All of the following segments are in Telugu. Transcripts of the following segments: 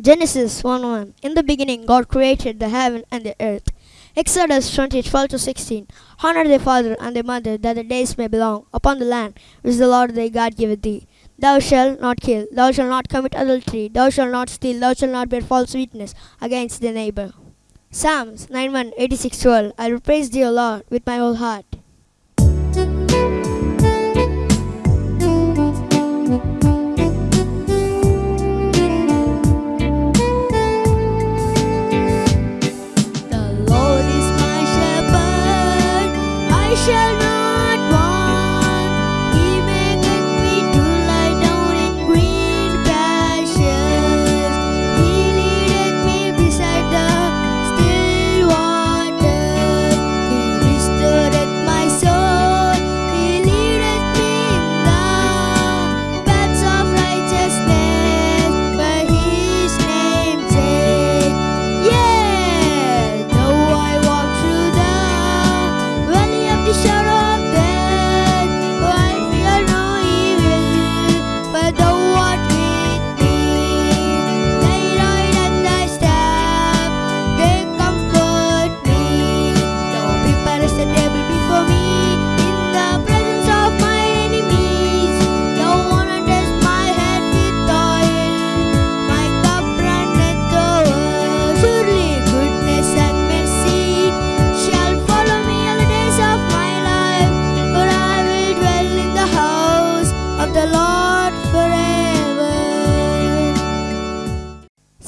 Genesis 1 1. In the beginning, God created the heaven and the earth. Exodus 20 12 to 16. Honor thy father and thy mother, that the days may belong upon the land which the Lord thy God giveth thee. Thou shalt not kill, thou shalt not commit adultery, thou shalt not steal, thou shalt not bear false witness against thy neighbor. Psalms 9 1 86 12. I will praise thee, O Lord, with my whole heart.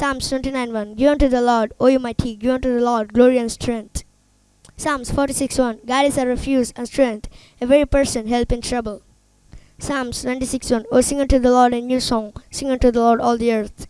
Psalms 29 1 Give unto the Lord, O you mighty, give unto the Lord glory and strength. Psalms 46 1 God is a refuge and strength, a very person help in trouble. Psalms 96 1 O sing unto the Lord a new song, sing unto the Lord all the earth.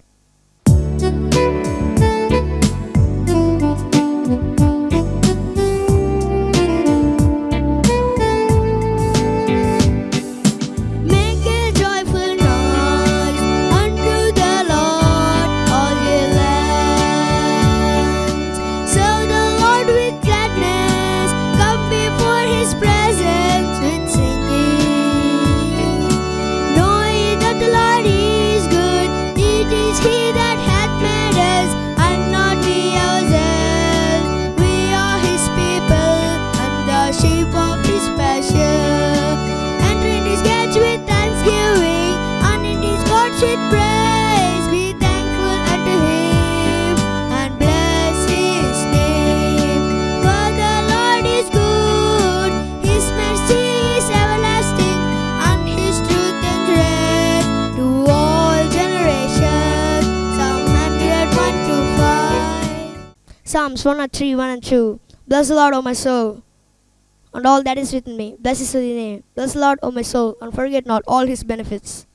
Psalms 103, 1 and 2. Bless the Lord, O my soul, and all that is within me. Bless his holy name. Bless the Lord, O my soul, and forget not all his benefits.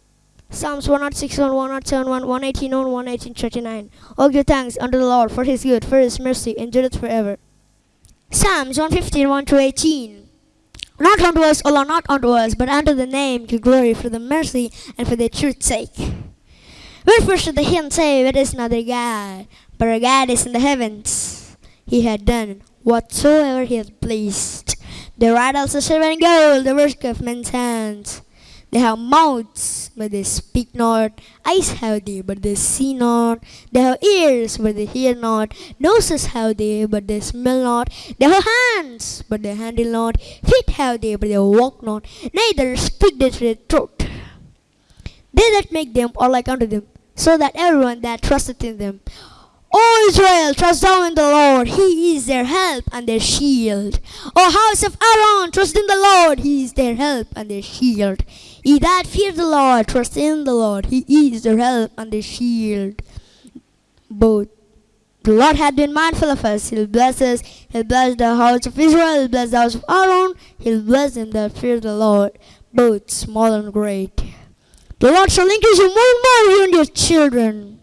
Psalms 106, 1, 107, 1, 118, 1, 118, 39. Oh, give thanks unto the Lord for his good, for his mercy endureth forever. Psalms 115, 1 to 18. Not unto us, O Lord, not unto us, but unto the name give glory for the mercy and for the truth's sake. Wherefore should the heathen say, is another God? But our God is in the heavens. He had done whatsoever he had pleased. Idols are silver and gold, the work of men's hands. They have mouths, but they speak not. Eyes have they, but they see not. They have ears, but they hear not. Noses have they, but they smell not. They have hands, but they handle not. Feet have they, but they walk not. Neither speak they to their throat. They that make them are like unto them, so that everyone that trusteth in them. O Israel, trust thou in the Lord, He is their help and their shield. O house of Aaron, trust in the Lord, He is their help and their shield. Ye that fear the Lord, trust in the Lord, He is their help and their shield. Both the Lord hath been mindful of us. He'll bless us. He'll bless the house of Israel. He'll bless the house of Aaron. He'll bless them that fear the Lord, both small and great. The Lord shall increase you more and more, you and your children.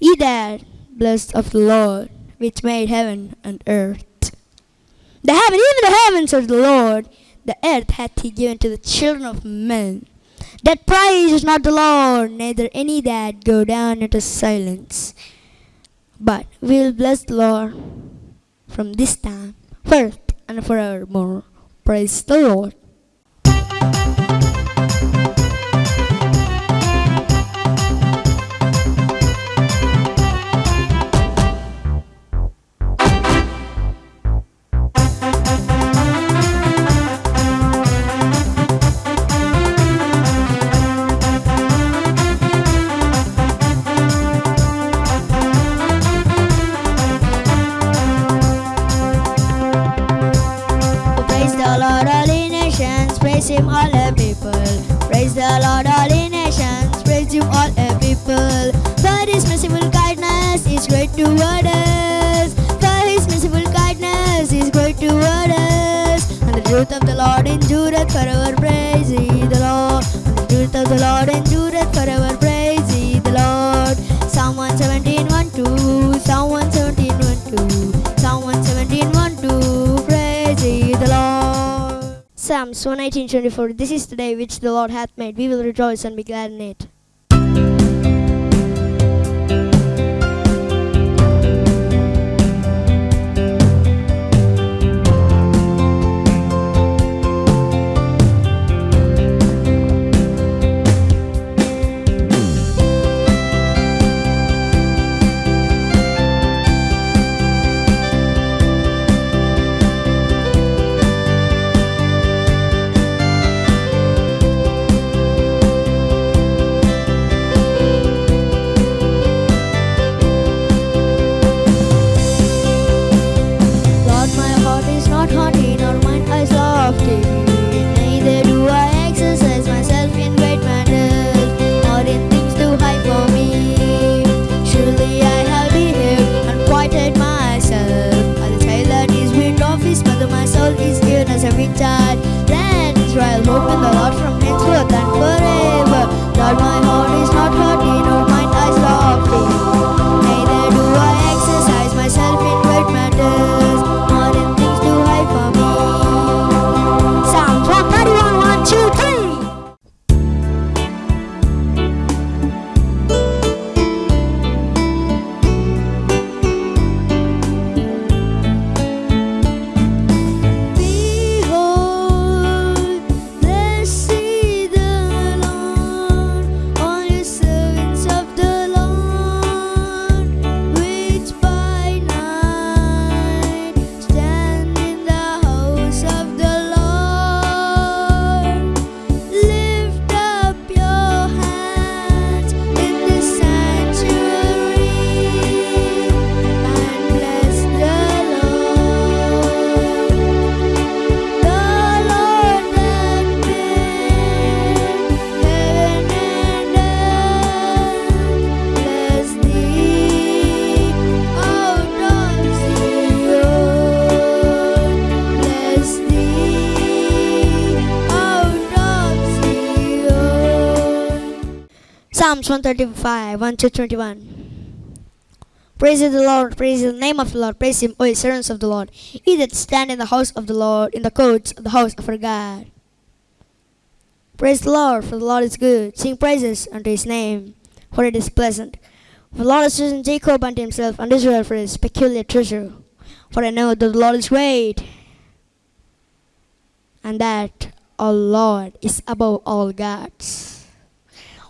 Ye that blessed of the Lord, which made heaven and earth. The heaven, even the heavens of the Lord, the earth hath he given to the children of men. That praise is not the Lord, neither any that go down into silence. But we will bless the Lord from this time, forth and forevermore. Praise the Lord. Lord endureth forever. Praise ye the Lord. The truth of the Lord endureth forever. Praise ye the Lord. Psalm 117, 1, 2. Psalm 117, 1, 2. Psalm 117, 1, 2. Praise ye the Lord. Psalms 118, 24. This is the day which the Lord hath made. We will rejoice and be glad in it. 135, 1 to 21. Praise the Lord, praise the name of the Lord, praise him, O ye servants of the Lord, ye that stand in the house of the Lord, in the courts of the house of our God. Praise the Lord, for the Lord is good. Sing praises unto his name, for it is pleasant. For the Lord has chosen Jacob unto himself, and Israel for his peculiar treasure. For I know that the Lord is great, and that our Lord is above all gods.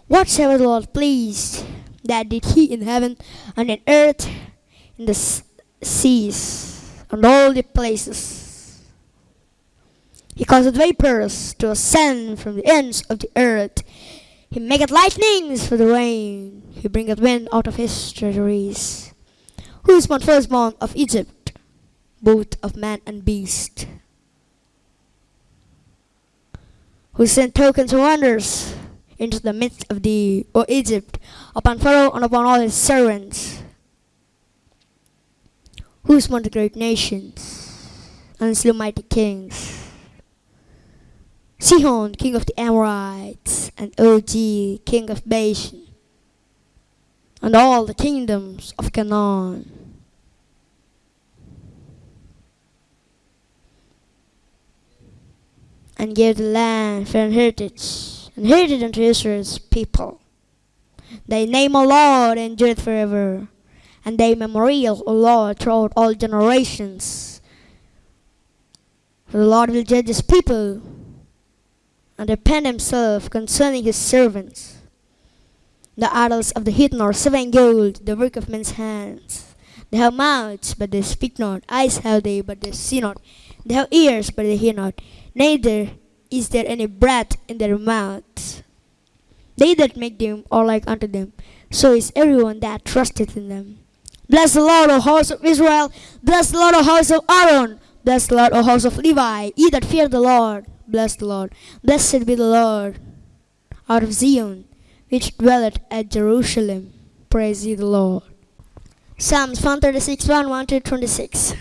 Whatsoever the Lord pleased, that did he in heaven and in earth, in the seas, and all the places. He causeth vapors to ascend from the ends of the earth. He maketh lightnings for the rain. He bringeth wind out of his treasuries. Who is one firstborn of Egypt, both of man and beast? Who sent tokens and wonders into the midst of thee, O Egypt, upon Pharaoh and upon all his servants? Who smote the great nations and slew mighty kings? Sihon, king of the Amorites, and Og, king of Bashan, and all the kingdoms of Canaan. And gave the land for an heritage, and heritage unto Israel's people. Thy name, O Lord, and endureth forever, and thy memorial, O Lord, throughout all generations. For the Lord will judge his people and repent himself concerning his servants. The idols of the heathen are and gold, the work of men's hands. They have mouths, but they speak not. Eyes have they, but they see not. They have ears, but they hear not. Neither is there any breath in their mouths. They that make them are like unto them. So is everyone that trusteth in them. Bless the Lord, O house of Israel. Bless the Lord, O house of Aaron. Bless the Lord, O house of Levi. Ye that fear the Lord. bless the Lord. Blessed be the Lord out of Zion, which dwelleth at Jerusalem. Praise ye the Lord. Psalms 136, 1, 1 to 26.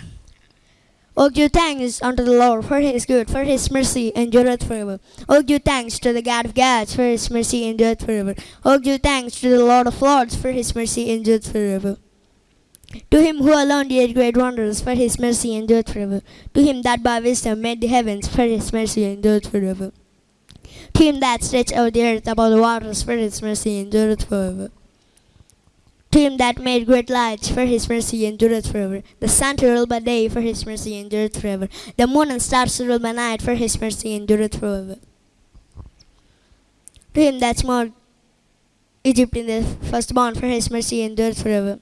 O give thanks unto the Lord, for his good, for his mercy endureth forever. O give thanks to the God of gods, for his mercy endureth forever. O give thanks to the Lord of lords, for his mercy endureth forever. To him who alone did great wonders, for his mercy endureth forever. To him that by wisdom made the heavens, for his mercy endureth forever. To him that stretched out the earth above the waters, for his mercy endureth forever. To him that made great lights, for his mercy endureth forever. The sun to rule by day, for his mercy endureth forever. The moon and stars to rule by night, for his mercy endureth forever. To him that smote Egypt in the firstborn, for his mercy endureth forever.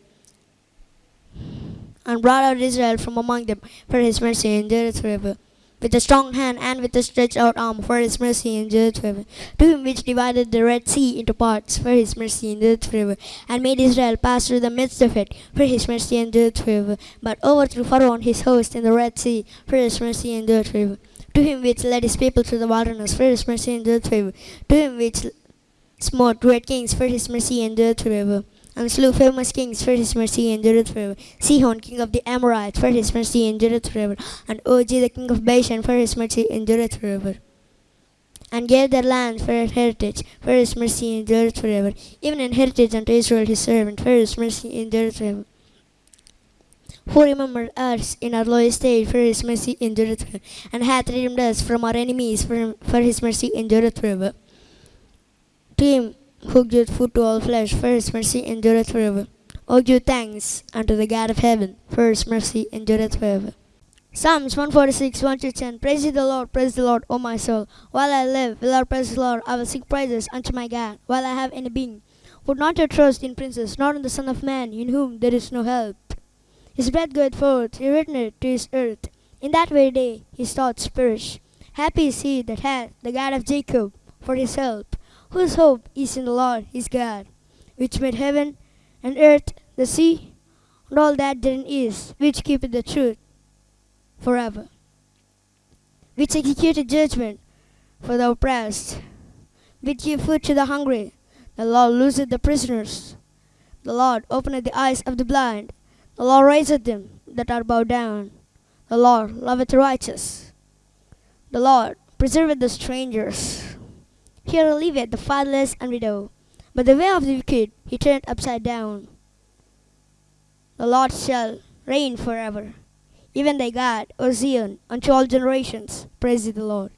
And brought out Israel from among them, for his mercy endureth forever. With a strong hand and with a stretched out arm, for his mercy endureth forever. To him which divided the Red Sea into parts, for his mercy endureth forever, and made Israel pass through the midst of it, for his mercy endureth forever. But overthrew Pharaoh and his host in the Red Sea, for his mercy endureth forever. To him which led his people through the wilderness, for his mercy endureth forever. To him which smote great kings, for his mercy endureth forever. And slew famous kings, for his mercy endureth forever. Sihon, king of the Amorites, for his mercy endureth forever. And Og, the king of Bashan, for his mercy endureth forever. And gave their land for a heritage, for his mercy endureth forever. Even an heritage unto Israel his servant, for his mercy endureth forever. Who remembered us in our low estate, for his mercy endureth forever. And hath redeemed us from our enemies, for, for his mercy endureth forever. To him who giveth food to all flesh, for his mercy endureth forever. O give thanks unto the God of heaven, for his mercy endureth forever. Psalms 146, 1 to 10. Praise ye the Lord, praise the Lord, O my soul. While I live, will I praise the Lord, I will sing praises unto my God, while I have any being. Put not your trust in princes, nor in the Son of Man, in whom there is no help. His breath goeth forth, he returneth to his earth. In that very day his thoughts perish. Happy is he that hath the God of Jacob for his help whose hope is in the Lord his God, which made heaven and earth, the sea, and all that therein is, which keepeth the truth forever, which executed judgment for the oppressed, which gave food to the hungry. The Lord looseth the prisoners. The Lord openeth the eyes of the blind. The Lord raiseth them that are bowed down. The Lord loveth the righteous. The Lord preserveth the strangers. He relieveth the fatherless and widow, but the way of the wicked he turneth upside down. The Lord shall reign forever, even thy God, O Zion, unto all generations. Praise the Lord.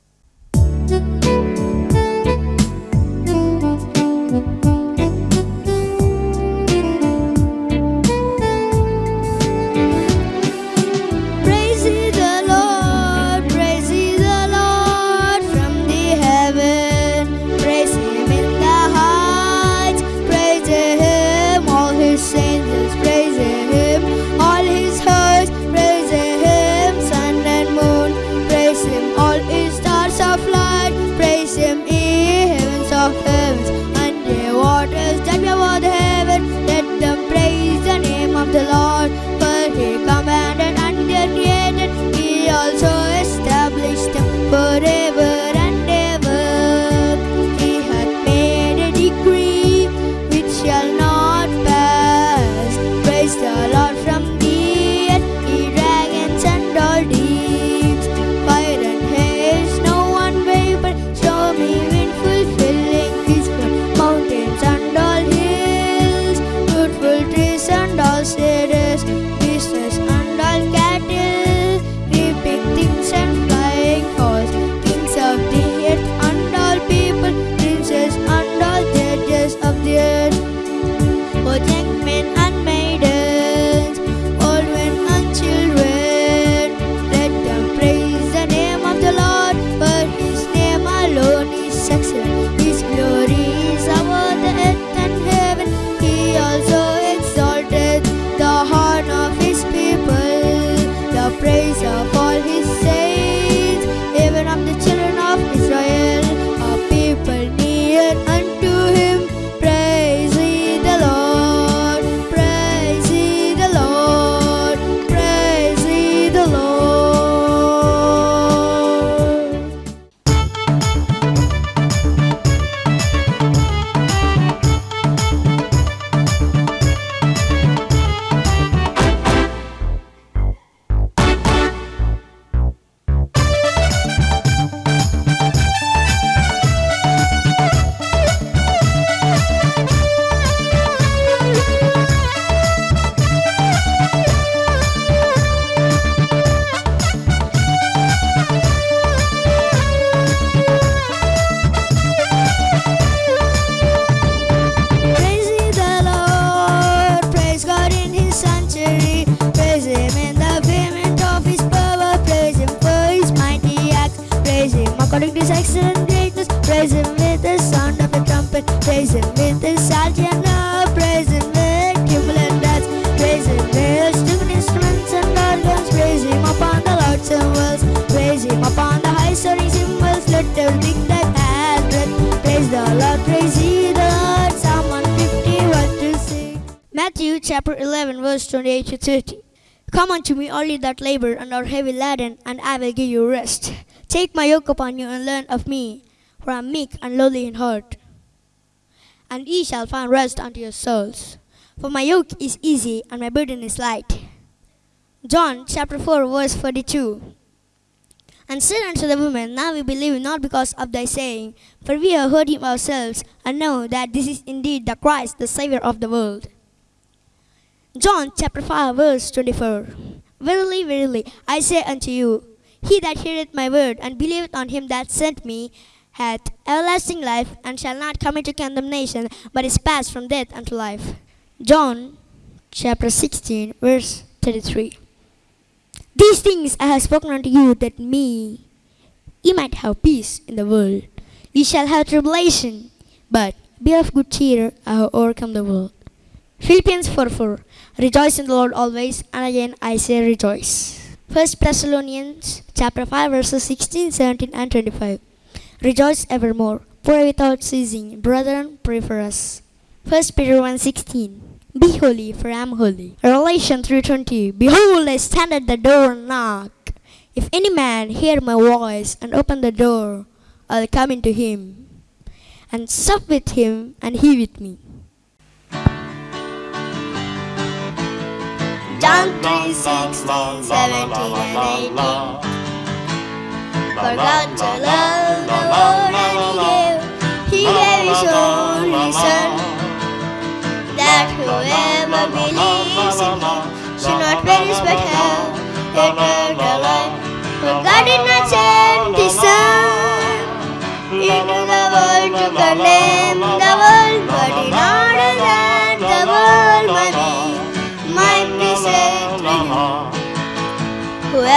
Chapter 11, verse 28 to 30. Come unto me, all ye that labor and are heavy laden, and I will give you rest. Take my yoke upon you and learn of me, for I am meek and lowly in heart, and ye shall find rest unto your souls. For my yoke is easy and my burden is light. John chapter 4, verse 42. And said unto the woman, Now we believe not because of thy saying, for we have heard him ourselves, and know that this is indeed the Christ, the Saviour of the world. John chapter 5, verse 24. Verily, verily, I say unto you, he that heareth my word and believeth on him that sent me hath everlasting life, and shall not come into condemnation, but is passed from death unto life. John chapter 16, verse 33. These things I have spoken unto you, that me ye might have peace in the world. Ye shall have tribulation, but be of good cheer, I have overcome the world. Philippians 4 4. Rejoice in the Lord always, and again I say rejoice. 1 Thessalonians chapter 5 verses 16, 17, and 25. Rejoice evermore. Pray without ceasing. Brethren, pray for us. 1 Peter 1 16. Be holy, for I am holy. Revelation 3.20 Behold, I stand at the door and knock. If any man hear my voice and open the door, I'll come into him and sup with him and he with me. John 3, 16, 17, and 18. For God so loved the world and He gave, He gave His only Son, that whoever believes in Him should not perish but have eternal life. For God did not send His Son into the world to condemn the world, but in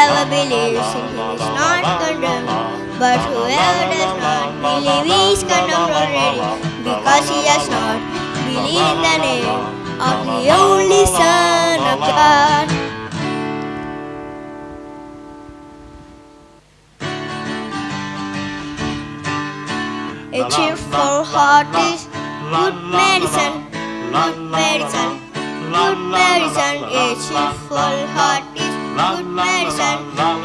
Whoever believes in him is not condemned, but whoever does not believe is condemned already, because he has not believed in the name of the only Son of God. A cheerful heart is good medicine, good medicine, good medicine. A cheerful heart is Mason from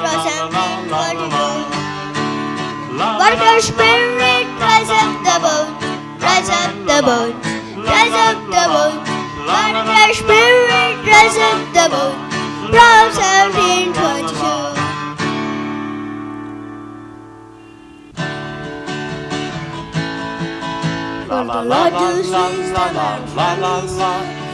Water spirit, rise up the boat, rise up the boat, rise up the boat. Water spirit, rise up the boat, from 1722. La la la la la la la la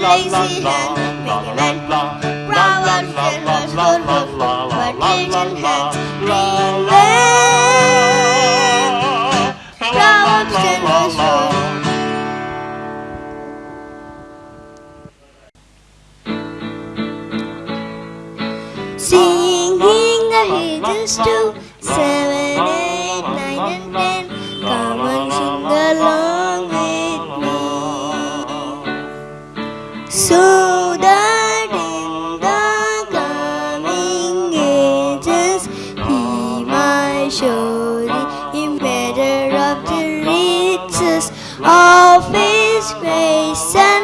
lazy hen, making an brown and hen was good roof for pigeon hen, green hen, brown hen good. Singing the little stoop, seven space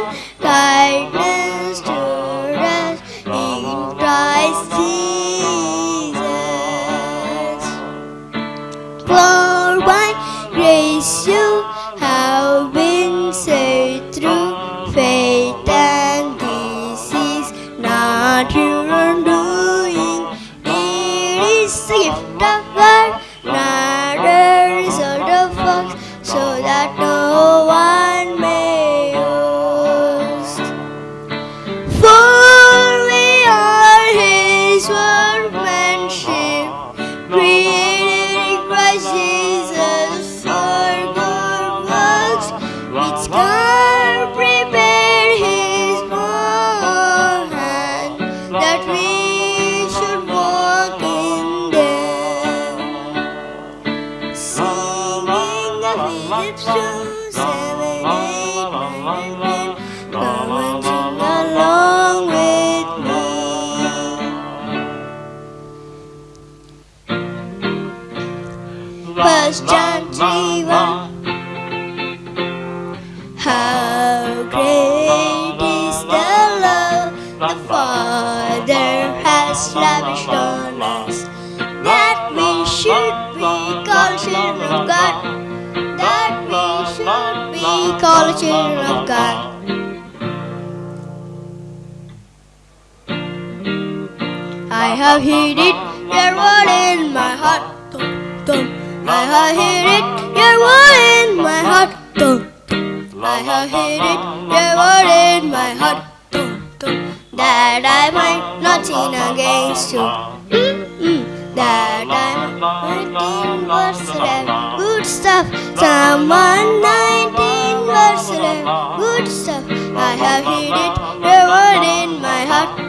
have hid it, your word in my heart. Dum, dum. I have hid it, your word in my heart. Dum, dum. I have hid it, your word in my heart. Dum, dum. That I might not sin against you. Mm-mm. That I might 19 verse 11. Good stuff. Psalm 119 verse 11. Good stuff. I have hid it, your word in my heart.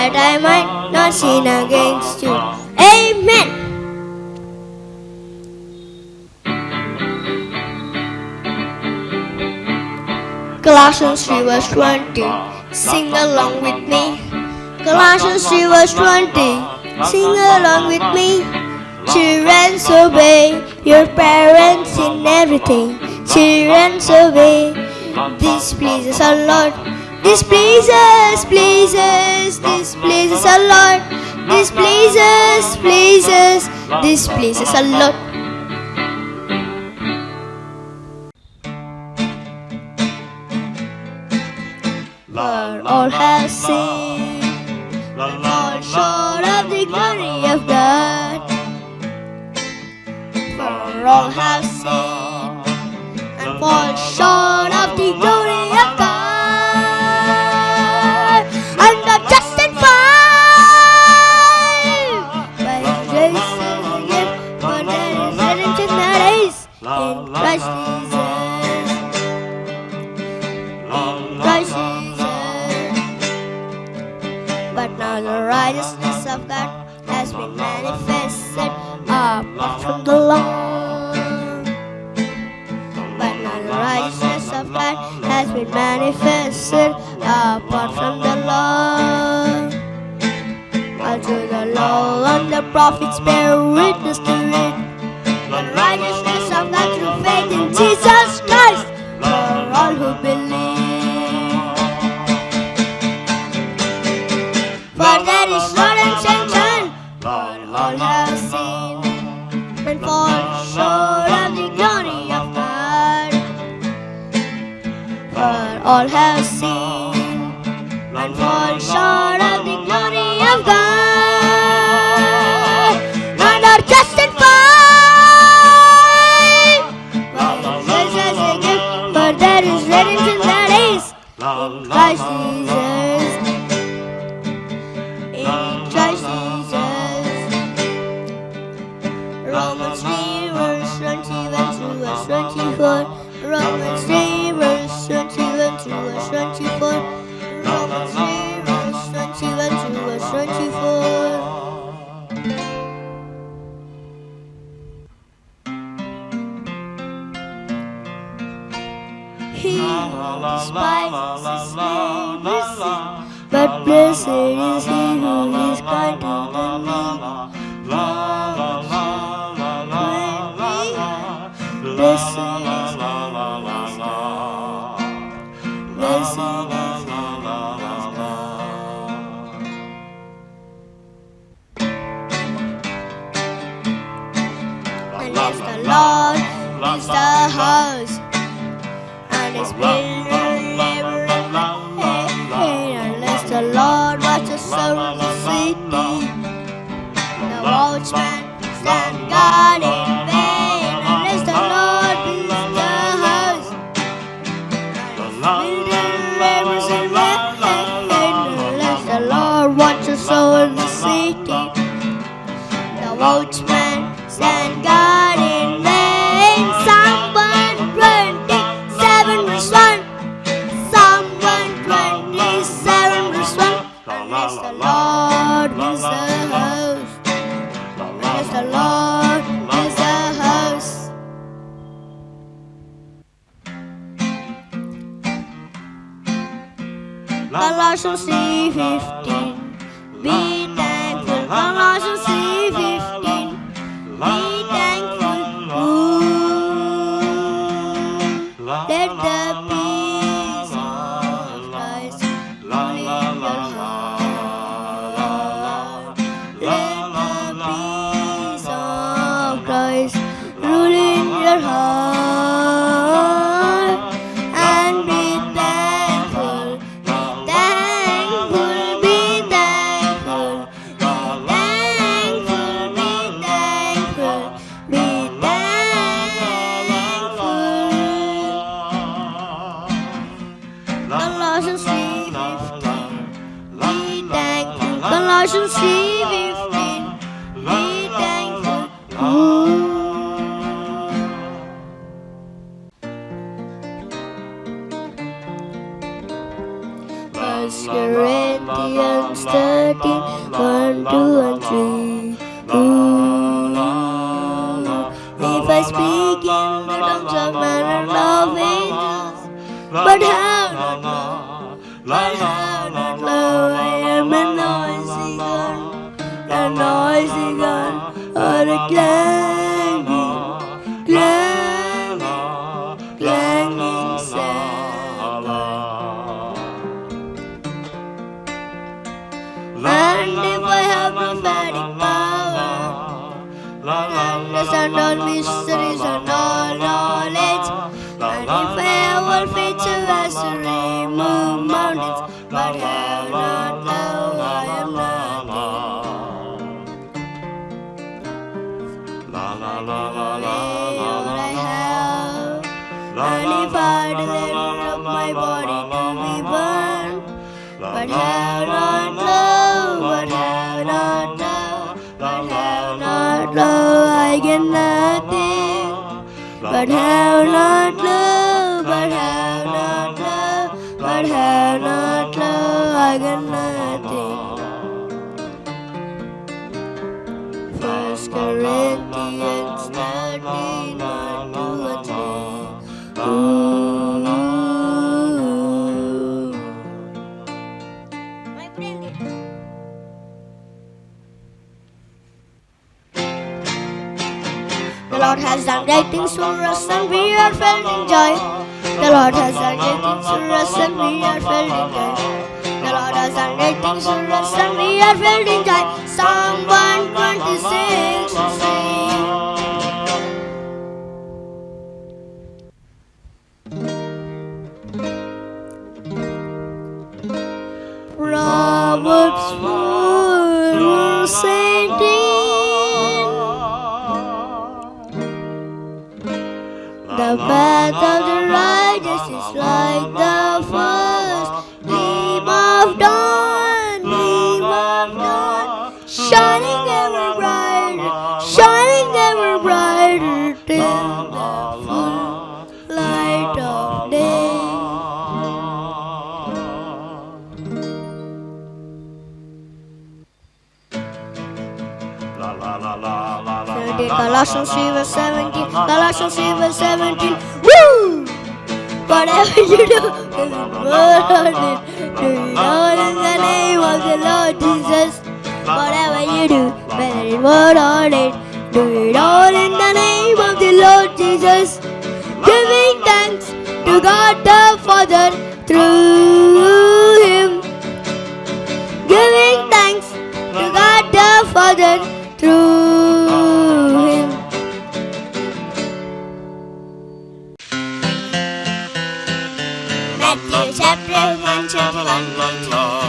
That I might not sin against you. Amen. Colossians 3 verse 20. Sing along with me. Colossians 3 verse 20. Sing along with me. Children, obey your parents in everything. Children, obey. This pleases our Lord. This pleases, pleases, this pleases our Lord. This pleases, pleases, this pleases our Lord. For all have sinned and fall short of the glory of God. For all have sinned and fall short righteousness of God has been manifested apart from the law. But the righteousness of God has been manifested apart from the law. Unto the law and the prophets bear witness to it. The righteousness of God through faith in Jesus Christ for all who believe. Short of the glory of God. For all have sinned and fall short of the glory of God. And are justified by as a gift, for there is redemption that is Christ building. The Lord has done great things in. Colossians 3 verse 17. Colossians 3 verse 17. Woo! Whatever you do, is on it. Do it all in the name of the Lord Jesus. Whatever you do, whether it word on it. Do it all in the name of the Lord Jesus. Giving thanks to God the Father through Him. Giving thanks to God the Father through 啦啦啦啦啦。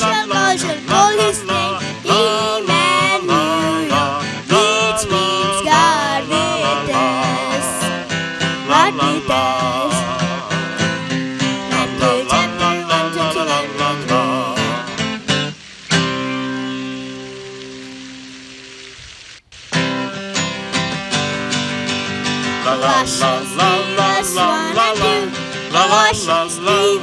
shall God shall Emmanuel, which means God with us. With us. Matthew chapter 1, 29 La la la la la la la la la la la la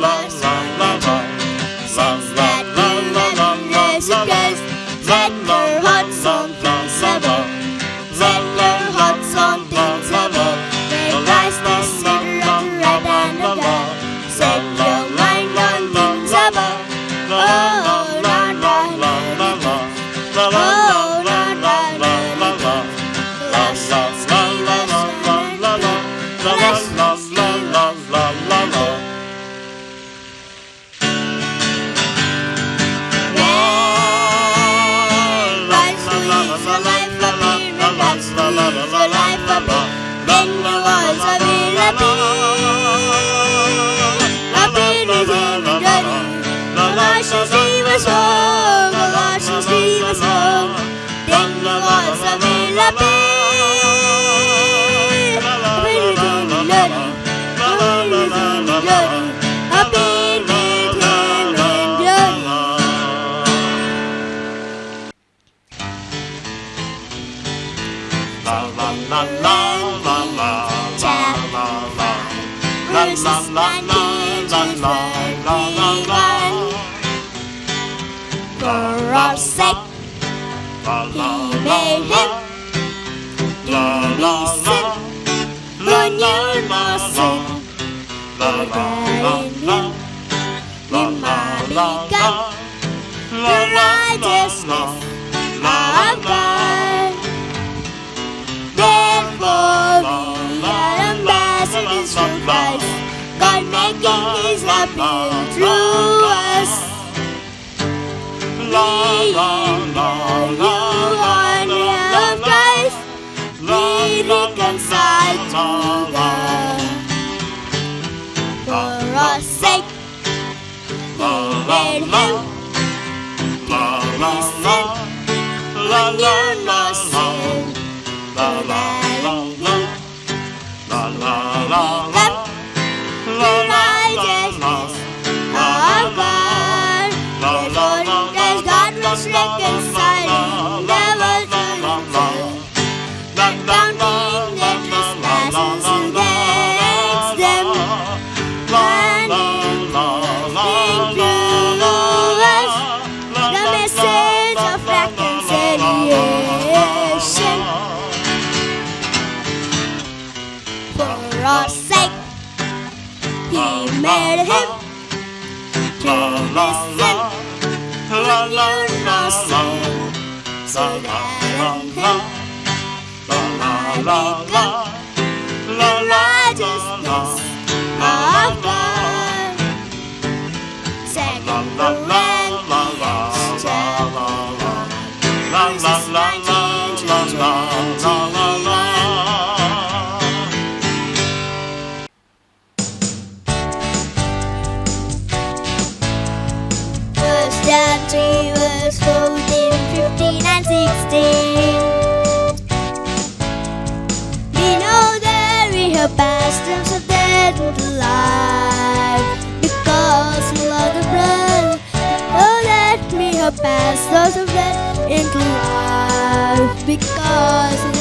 la la la la la la la la la la la righteousness of God. Therefore, we are ambassadors for Christ, God making His appeal through us. We are new army of Christ, we reconcile salam. la la la. La la la la. La la la la. La la la la. La because of that into life because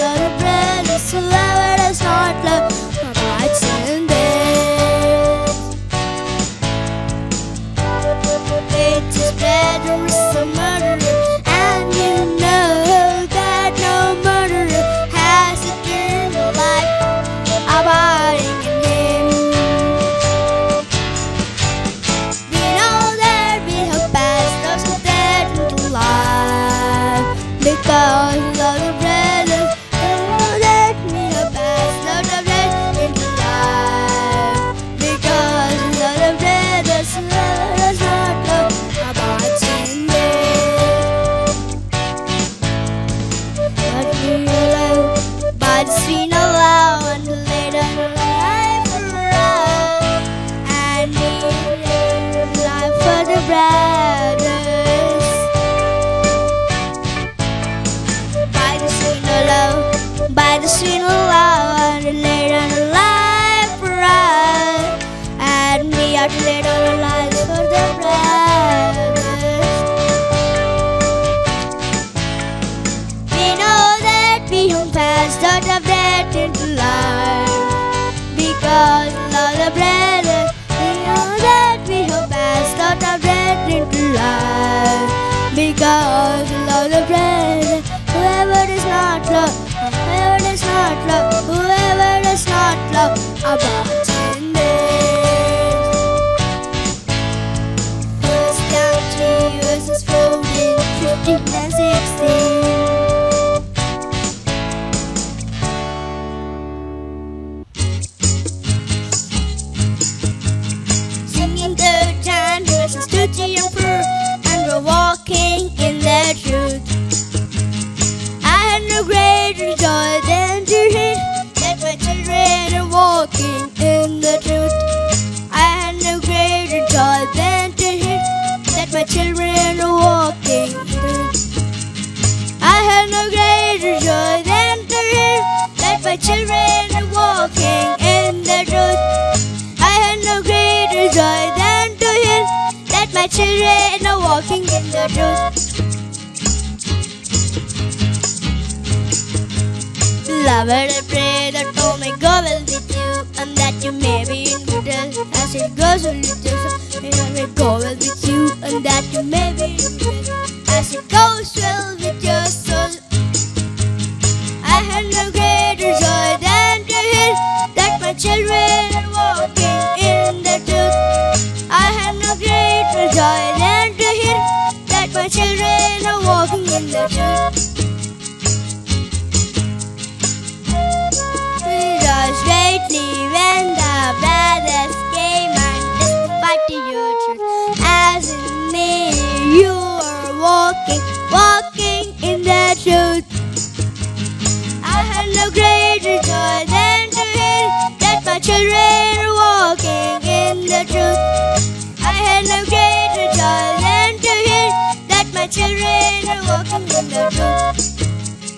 walking in the truth.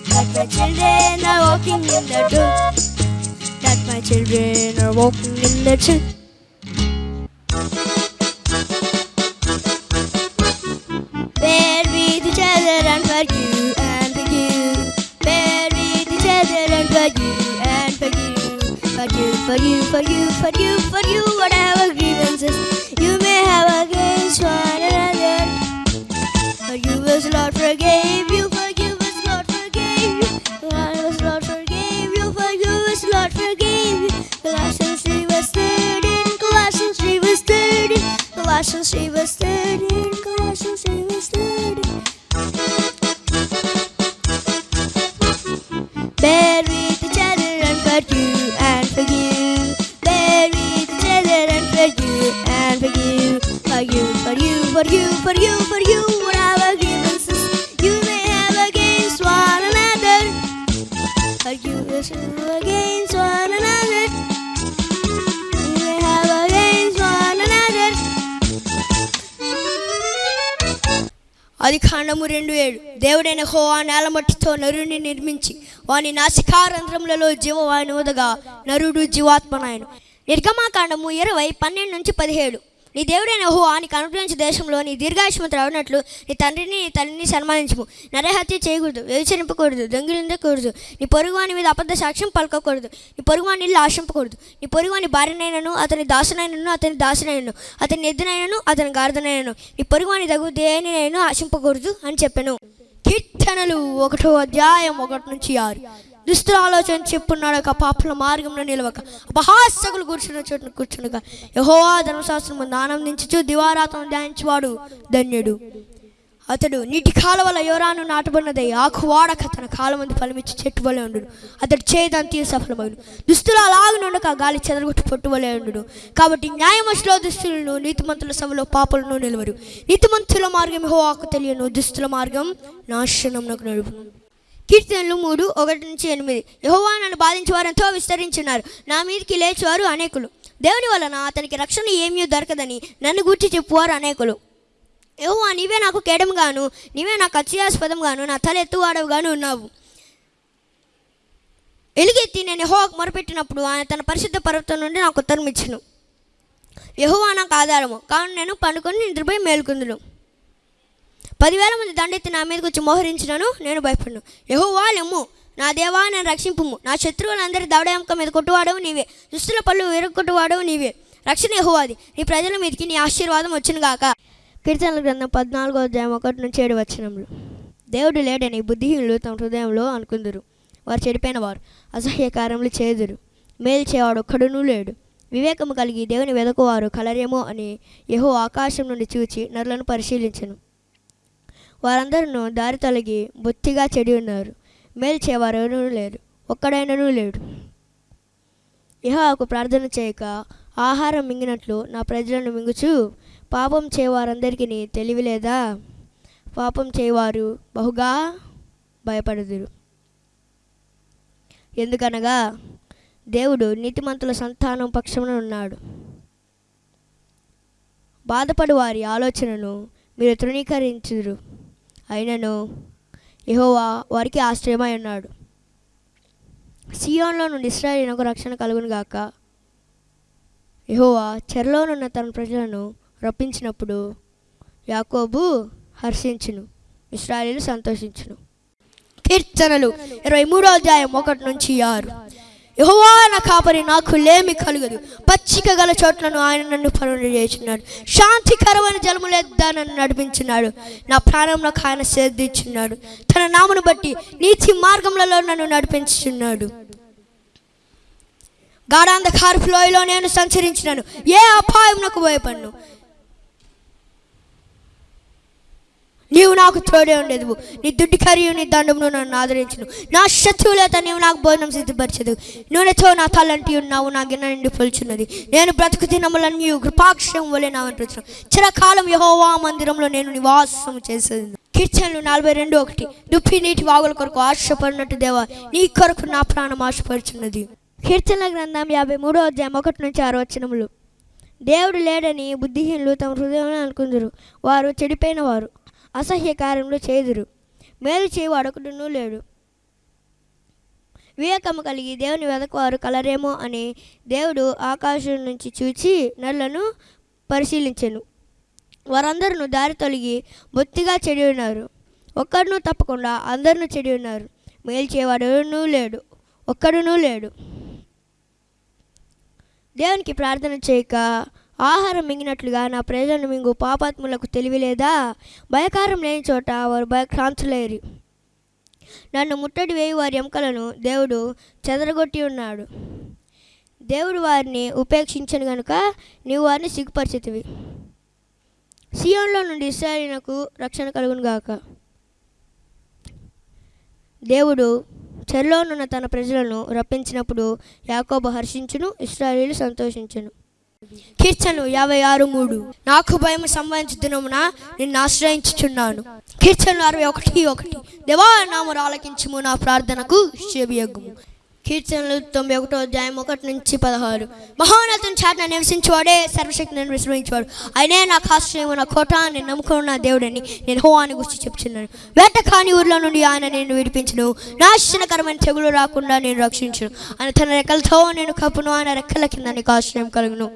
That my children are walking in the truth. That my children are walking in the truth. Bear with each other and forgive and forgive. Bear with each other and forgive and forgive. Forgive, forgive, forgive, forgive, forgive Ocean, she was దేవుడైన హోవా నేలమట్టితో నరుని నిర్మించి వాని నాసికారంధ్రములలో జీవవాయుని ఉదగా నరుడు జీవాత్మనాయను. నిర్గమాకాండము ఇరవై పన్నెండు నుంచి పదిహేడు. నీ దేవుడైన హో నీకు అనుగ్రహించే దేశంలో నీ దీర్ఘాయుష్మతి రావనట్లు నీ తండ్రిని నీ తల్లిని సన్మానించము. నరహత్య చేయకూడదు వ్యభిచరింపకూడదు దొంగిలిందకూడదు నీ పొరుగువాని మీద అబద్ధ సాక్ష్యం పలకకూడదు. నీ పొరుగువాని ఇల్లు ఆశింపకూడదు. నీ పొరుగువాని భార్యనైనను అతని దాసునైనను అతని దాసునైనను అతని ఎద్దునైనను అతని గార్దనైనను నీ పొరుగువాని తగు దేనినైనా ఆశింపకూడదు అని చెప్పాను. కీర్తనలు ఒకటో అధ్యాయం ఒకటి నుంచి ఆరు. దుస్తుల ఆలోచన చెప్పున్నాడు ఒక పాపల మార్గంలో నిలవక. అపహాసకులు కూర్చున్న చోటును కూర్చునగా యహోవా ధర్మశాస్త్రం ఆనందించు ఆనందించుచు దివారాతం ధ్యానించువాడు ధన్యుడు. అతడు నీటి కాలువల యోరాను నాటబడినదై. ఆకు వాడక తన కాలమంది ఫలమిచ్చి చెట్టు వలె ఉండు అతడు చేయదాని తీరు సఫలమగును దుస్తులు అలాగనుండక గాలి చెదరగొట్టు పొట్టు వలె ఉండు కాబట్టి న్యాయమశిలో దుస్తులను నీతిమంతుల సభలో పాపలను నిలవరు. నీతిమంతుల మార్గం హోవాకు తెలియను. దుస్తుల మార్గం నాశనం నడుపు కీర్తనలు మూడు ఒకటి నుంచి ఎనిమిది. యహోవా నన్ను బాధించేవారు ఎంతో విస్తరించున్నారు నా మీదకి లేచేవారు అనేకులు. దేవుని వలన అతనికి రక్షణ ఏమీ దొరకదని నన్ను గూర్చి చెప్పువారు అనేకులు. యహోవా నీవే నాకు కేడముగాను నీవే నాకు అత్యాస్పదంగాను నా తల ఎత్తువాడవుగాను ఉన్నావు. ఎలుగెత్తి నేను యహోవాకు మొరపెట్టినప్పుడు ఆయన తన పరిశుద్ధ పర్వతం నుండి నాకు ఉత్తరం ఇచ్చును. యహోవా నాకు ఆధారము కావున నేను పండుకొని నిద్రపోయి మేలుకుందును. పదివేల మంది దండెత్తి నా మీదకి వచ్చి మోహరించినను నేను భయపడను. యహోవా లెమ్ము నా దేవా నేను రక్షింపుము. నా శత్రువులందరి దవడయంక మీద కొట్టువాడవు నీవే. దుస్తుల పళ్ళు విరగొట్టువాడవు నీవే. రక్షణ యహోవాది నీ ప్రజల మీదకి నీ ఆశీర్వాదం వచ్చును గాక కీర్తనల గ్రంథం పద్నాలుగో అధ్యాయం ఒకటి నుంచి ఏడు వచ్చినములు దేవుడు లేడని బుద్ధిహీనులు తమ హృదయంలో అనుకుందురు. వారు చెడిపోయిన వారు అసహ్య కార్యములు చేదురు. మేలు చేయవాడు ఒక్కడునూ లేడు. వివేకము కలిగి దేవుని వెదకువారు కలరేమో అని యహో ఆకాశం నుండి చూచి నరులను పరిశీలించను. వారందరూ దారి తొలగి బొత్తిగా చెడి ఉన్నారు. మేలు చేయవారు లేరు. ఒక్కడైనను లేడు. యెహోవాకు ప్రార్థన చేయక ఆహారం మింగినట్లు నా ప్రజలను మింగుచు పాపం చేయవారందరికీ తెలివి లేదా? పాపం చేయవారు బహుగా భయపడుదురు. ఎందుకనగా దేవుడు నీతిమంతుల సంతానం పక్షమున ఉన్నాడు. బాధపడు వారి ఆలోచనను మీరు తృణీకరించుదురు. అయినను యహోవా వారికి ఆశ్రయమై ఉన్నాడు. సియోన్లో నుండి ఇస్రాయేలునకు రక్షణ కలుగును గాక యహోవా చెరలోనున్న తన ప్రజలను రప్పించినప్పుడు యాకోబు హర్షించును ఇస్రాయేలు సంతోషించును. కీర్తనలు ఇరవై మూడో అధ్యాయం ఒకటి నుంచి ఆరు. యెహోవా నా కాపరి నాకు లేమి కలుగదు. పచ్చిక గల చోట్లను ఆయన నన్ను పనులు చేస్తున్నాడు. శాంతికరమైన జలములేద్దా నన్ను నడిపించున్నాడు నా ప్రాణం నాకు ఆయన సేద్దించున్నాడు తన నామను బట్టి నీతి మార్గములలో నన్ను నడిపించున్నాడు గాఢాంధకారపు లోయలో నేను సంచరించినాను. ఏ అపాయం నాకు భయపడ్ను. నీవు నాకు తోడే ఉండేది నీ దుడ్డి కరియు నీ దండమును నన్ను ఆదరించును. నా శత్రువులత నీవు నాకు భోజనం సిద్ధపరచదు నూనెతో నా తలంటి ఉన్నావు నా గిన్నె నిండి పొలుచున్నది. నేను బ్రతుకు దినములను కృపాక్షం వలె నా వెంటున్నాను చిరకాలం యహోవా మందిరంలో నేను నివాసం చేసేది కీర్తనలు నలభై రెండు ఒకటి. దుప్పి నీటి వాగుల కొరకు ఆశపడినట్టు దేవా నీ కొరకు నా ప్రాణం ఆశపడుచున్నది. కీర్తన గ్రంథం యాభై మూడో అధ్యాయం ఒకటి నుంచి ఆరు వచనములు. దేవుడు లేడని బుద్ధిహీనులు తమ హృదయంలో అనుకుందరు. వారు చెడిపోయిన వారు. అసహ్య కార్యములు చేదురు. మేలు చేయి అడగడును లేడు. వివేకము కలిగి దేవుని వెదకవారు కలరేమో అని దేవుడు ఆకాశం నుంచి చూచి నల్లను పరిశీలించెను. వారందరూ దారి తొలగి బొత్తిగా చెడి ఉన్నారు. ఒక్కడును తప్పకుండా అందరినూ చెడి ఉన్నారు. మేలు చేయవాడును లేడు. ఒక్కడునూ లేడు. దేవునికి ప్రార్థన చేయక ఆహారం మింగినట్లుగా నా ప్రజలను మింగు పాపాత్ములకు తెలివి లేదా భయకారం లేని చోట వారు భయక్రాంతులేరు నన్ను ముట్టడి వేయి వారి ఎముకలను దేవుడు చెదరగొట్టి ఉన్నాడు. దేవుడు వారిని ఉపేక్షించను గనుక నీవు వారిని సిగ్గుపరిచితివి. సియోన్లో నుండి ఇస్రాయలీనకు రక్షణ కలుగును గాక. దేవుడు చెరలోనున్న తన ప్రజలను రప్పించినప్పుడు యాకోబ హర్షించును ఇస్రాయేలు సంతోషించును. కీర్తనలు యాభై ఆరు మూడు. నాకు భయం సంబంధించుతున్నమున నిన్ను ఆశ్రయించుచున్నాను. కీర్తనలు అరవై ఒకటి ఒకటి. దేవా నామరు ఆలకించుము నా ప్రార్థనకు చెవియగ్గుము కీర్తనలు తొంభై ఒకటో అధ్యాయం ఒకటి నుంచి పదహారు. మహోన్నతం చాటున నివసించేవాడే సర్వశక్తిని విశ్రమించేవాడు. ఆయనే నా ఆశ్రయం నా కోట నేను నమ్ముకున్న దేవుడని నేను హోవాని గుర్చి చెప్తున్నాను వేట కాని ఊర్లో నుండి ఆయన నేను విడిపించను. నాశనకరమైన తెగులు రాకుండా నేను రక్షించను. ఆయన తన రెక్కలతో నేను కప్పును ఆయన రెక్కల కింద నీకు ఆశ్రయం కలుగును.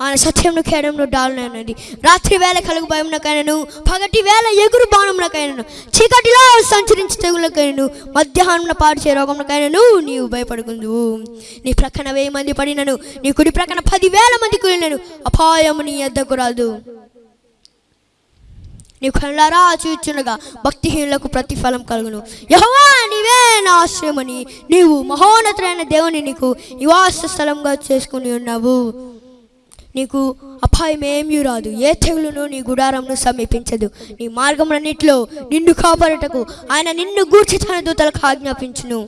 ఆయన సత్యంను కేడంలో డాలనది రాత్రి వేళ కలుగు భయంనకైనను పగటి వేళ ఎగురు బాణంనకైనను చీకటిలో సంచరించి తెగులకైనను మధ్యాహ్నం పాడు చే రోగంకైనను నీవు భయపడుకుందు నీ ప్రక్కన వెయ్యి మంది పడినను నీ కుడి ప్రక్కన పదివేల మంది కూలినను అపాయము నీ ఎద్దకు రాదు. నీ కళ్ళారా చూచుండగా భక్తిహీనులకు ప్రతిఫలం కలుగును. యహోవా నీవే నా ఆశ్రయమని నీవు మహోన్నతులైన దేవుని నీకు నివాస స్థలంగా చేసుకుని ఉన్నావు. నీకు అపాయం ఏమీ రాదు. ఏ తెగులును నీ గుడారంను సమీపించదు. నీ మార్గములన్నిటిలో నిన్ను కాపాడటకు ఆయన నిన్ను గూర్చి తన దూతలకు ఆజ్ఞాపించును.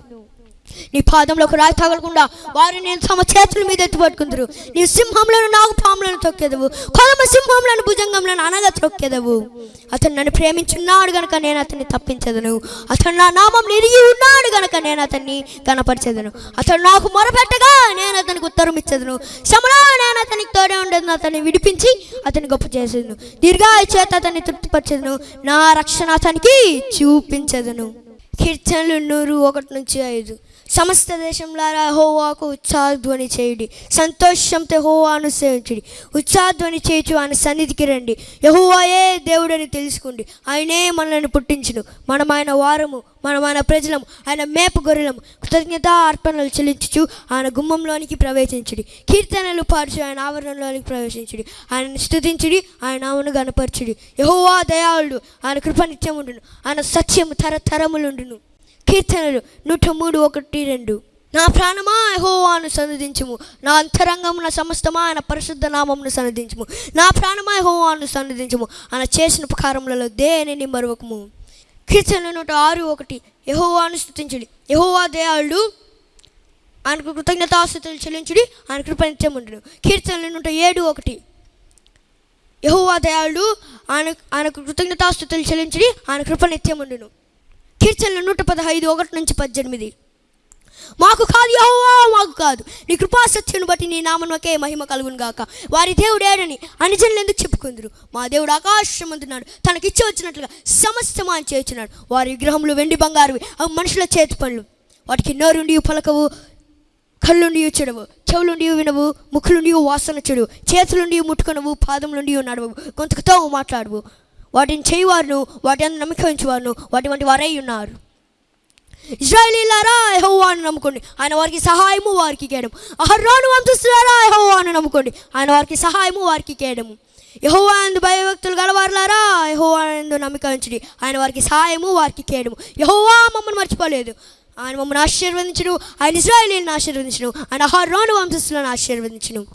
నీ పాదంలోకి రాయి తగలకుండా వారిని నేను తమ చేతుల మీద ఎత్తుపట్టుకుందరు నీ సింహంలోను నాగు పాములను తొక్కేదవు. కొలమ సింహంలను భుజంగంలను అనగా తొక్కేదవు. అతను నన్ను ప్రేమించున్నాడు గనక నేను అతన్ని తప్పించదను. అతను నా నామం నిరిగి ఉన్నాడు గనక నేను అతన్ని కనపరిచేదను. అతను నాకు మొరపెట్టగా నేను అతనికి ఉత్తరం ఇచ్చేదను. శ్రమలో నేను అతనికి తోడే ఉండదు అతన్ని విడిపించి అతని గొప్ప చేసేదను. దీర్ఘాయు చేత అతన్ని తృప్తిపరిచేదను. నా రక్షణ అతనికి చూపించదను. కీర్తనలు నూరు ఒకటి నుంచి ఐదు. సమస్త దేశంలారా హోవాకు ఉత్సాహధ్వని చేయుడి. సంతోషంతో హోవాను సేవించుడి. ఉత్సాహధ్వని చేయుచు ఆయన సన్నిధికి రండి. యహోవాయే దేవుడని తెలుసుకోండి. ఆయనే మనల్ని పుట్టించును. మనం ఆయన వారము మనం ఆయన ప్రజలము ఆయన మేపు గొర్రెలము. కృతజ్ఞత అర్పణలు చెల్లించుచు ఆయన గుమ్మంలోనికి ప్రవేశించుడి. కీర్తనలు పాడుచు ఆయన ఆవరణలోనికి ప్రవేశించుడి. ఆయనను స్థుతించుడి ఆయన ఆమెను గనపరచుడి యహోవా దయాళుడు ఆయన కృప నిత్యముండును. ఆయన సత్యము తరతరములుండును. కీర్తనలు నూట మూడు ఒకటి రెండు. నా ప్రాణమా యహోవాను సన్నిధించుము. నా అంతరంగమున సమస్తమా ఆయన పరిశుద్ధ నామమును సన్నిధించము. నా ప్రాణమా యహోవాను సన్నిధించము. ఆయన చేసిన ఉపకారములలో దేనిని మరొకము కీర్తనలు నూట ఆరు ఒకటి. యహోవాను స్థుతించుడి యహోవా దేయాళ్ళు ఆయనకు కృతజ్ఞతాస్థుతులు చెల్లించుడి. ఆయన కృప నిత్యముండును కీర్తనలు నూట ఏడు ఒకటి. యహోవా దయాళుడు. ఆయన ఆయనకు కృతజ్ఞతాస్థుతులు చెల్లించుడి. ఆయన కృప ఉండును. కీర్తనలు నూట పదహైదు ఒకటి నుంచి పద్దెనిమిది. మాకు కాదు యహోవా మాకు కాదు. నీ కృపా సత్యను బట్టి నీ నామనకే మహిమ కలుగును గాక. వారి దేవుడేడని అనిజనులు ఎందుకు చెప్పుకుందరు? మా దేవుడు ఆకాశం అందున్నాడు తనకిచ్చి వచ్చినట్లుగా సమస్తమా అని చేస్తున్నాడు వారి విగ్రహములు వెండి బంగారువి అవి మనుషుల చేతి పనులు. వాటికి నోరుండి పలకవు కళ్ళుండి చెడవు చెవులుండి వినవు ముక్కులుండి వాసన చెడు చేతులుండి ముట్టుకొనవు పాదములుండి నడవవు గొంతుకుతో మాట్లాడవు. వాటిని చేయవారును వాటి అందు వాటి వంటి వారై ఉన్నారు. ఇజ్రాయలీలారా యెహోవాను నమ్ముకోండి. ఆయన వారికి సహాయము వారికి కేయడం అహర్రాను వంశస్థులారా యెహోవాను నమ్ముకోండి. ఆయన వారికి సహాయము వారికి కేయడము యెహోవా అందు భయభక్తులు గలవారులారా యెహోవా అందు నమ్మిక ఉంచుడి. ఆయన వారికి సహాయము వారికి కేయడము యహోవా మమ్మల్ని మర్చిపోలేదు. ఆయన మమ్మల్ని ఆశీర్వదించడు. ఆయన ఇజ్రాయిలీని ఆశీర్వదించును. ఆయన అహర్రాను వంశస్థులను ఆశీర్వదించును.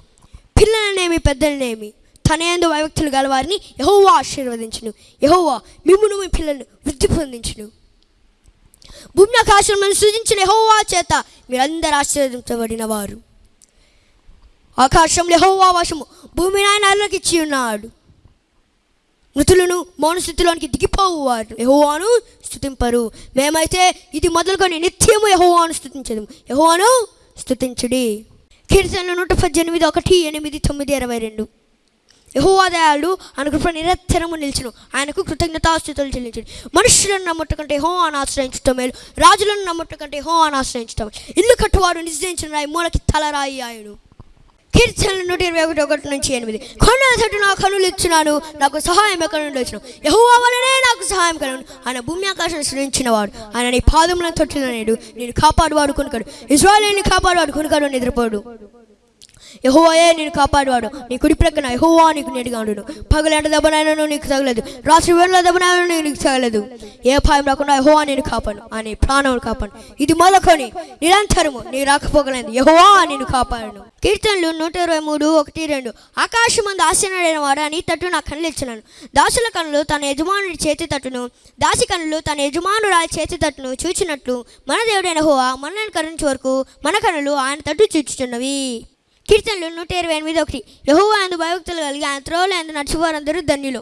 పిల్లలనేమి పెద్దలనేమి? తన వైవక్తులు గల గలవారిని యహోవా ఆశీర్వదించును. యహోవా మిమ్మును మీ పిల్లలను వృద్ధి పొందించును. భూమి ఆకాశములను సృజించిన యహోవా చేత మీరందరూ ఆశీర్వదించబడిన వారు ఆకాశంలో యహోవా వశము భూమి ఆయన అల్లకి ఇచ్చి ఉన్నాడు. మృతులను మౌనస్థితిలోనికి దిగిపోవు వారు యహోవాను స్థుతింపరు మేమైతే ఇది మొదలుకొని నిత్యము యహోవాను స్థుతించదు యహోవాను స్థుతించుడి కీర్తనలు నూట పద్దెనిమిది ఒకటి ఎనిమిది తొమ్మిది ఇరవై రెండు. యహోవాదయాలు ఆయన కృప నిరంతరము నిలిచును ఆయనకు కృతజ్ఞతాస్థుతులు చెల్లించడు. మనుషులను నమ్మట కంటే అని ఆశ్రయించటం మేలు. రాజులను నమ్మట కంటే హోవాను ఆశ్రయించటం ఇల్లు కట్టువాడు నిశ్చయించిన రాయి మూలకి తలరాయి ఆయుడు. కీర్తనలు నూట ఇరవై ఒకటి ఒకటి నుంచి ఎనిమిది. కొండల తట్టు నా కనులు ఇచ్చినాను నాకు సహాయం ఎక్కడ నుండి వచ్చిన. యహోవా వలనే నాకు సహాయం కలను. ఆయన భూమి ఆకాశం సృష్టించినవాడు ఆయన నీ పాదములను తొట్టిన నేడు నేను కాపాడువాడు కొనుకడు ఇజ్రాయలీని కాపాడువాడు కొనుకడు నిద్రపోడు. యహోవాయే నేను కాపాడువాడు. నీ కుడి ప్రక్కన యహోవా నీకు నేటిగా ఉండును. పగలంట దెబ్బనైనా నీకు తగలేదు. రాత్రి వేళ దెబ్బనైనా నీకు తగలేదు. ఏ భయం రాకుండా యహోవా నేను కాపాడు. అని ప్రాణములు కాపాడు. ఇది మొదలుకొని నిరంతరము నీ రాకపోగలేదు యహోవా నేను కాపాడను. కీర్తనలు నూట ఇరవై మూడు ఒకటి రెండు. ఆకాశం మంది ఆశనడైన వాడు అని తట్టు నా కళ్ళు ఇచ్చినాను. దాసుల కన్నులు తన యజమానుడి చేతి తట్టును. దాసి కన్నులు తన యజమానురాలి చేతి తట్టును చూచినట్లు మన దేవుడైన హోవా మనల్ని కరుణించే వరకు మన కన్నులు ఆయన తట్టు చూచుచున్నవి. కీర్తనలు నూట ఇరవై ఎనిమిది ఒకటి. యహోవా అందు భయభక్తులు కలిగి ఆయన త్రోలు అందు నడిచేవారందరూ ధన్యులు.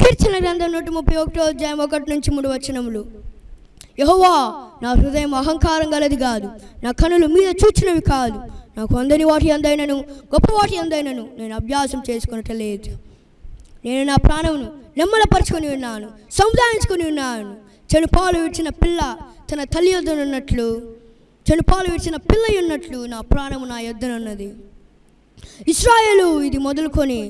కీర్తన గ్రంథం నూట ముప్పై ఒకటో అధ్యాయం ఒకటి నుంచి మూడు వచనములు. యహోవా నా హృదయం అహంకారం గలది కాదు. నా కనులు మీద చూచినవి కాదు. నాకు అందని వాటి అందైనను గొప్ప వాటి అందైనను నేను అభ్యాసం చేసుకునటలేదు నేను నా ప్రాణమును నెమ్మలపరుచుకొని ఉన్నాను సముదాయించుకొని ఉన్నాను. చెడు పాలు విడిచిన పిల్ల తన తల్లి యొద్దనున్నట్లు చెడు పాలు విడిచిన పిల్ల ఉన్నట్లు నా ప్రాణము నా యొద్దనున్నది. ఇస్రాయేలు ఇది మొదలుకొని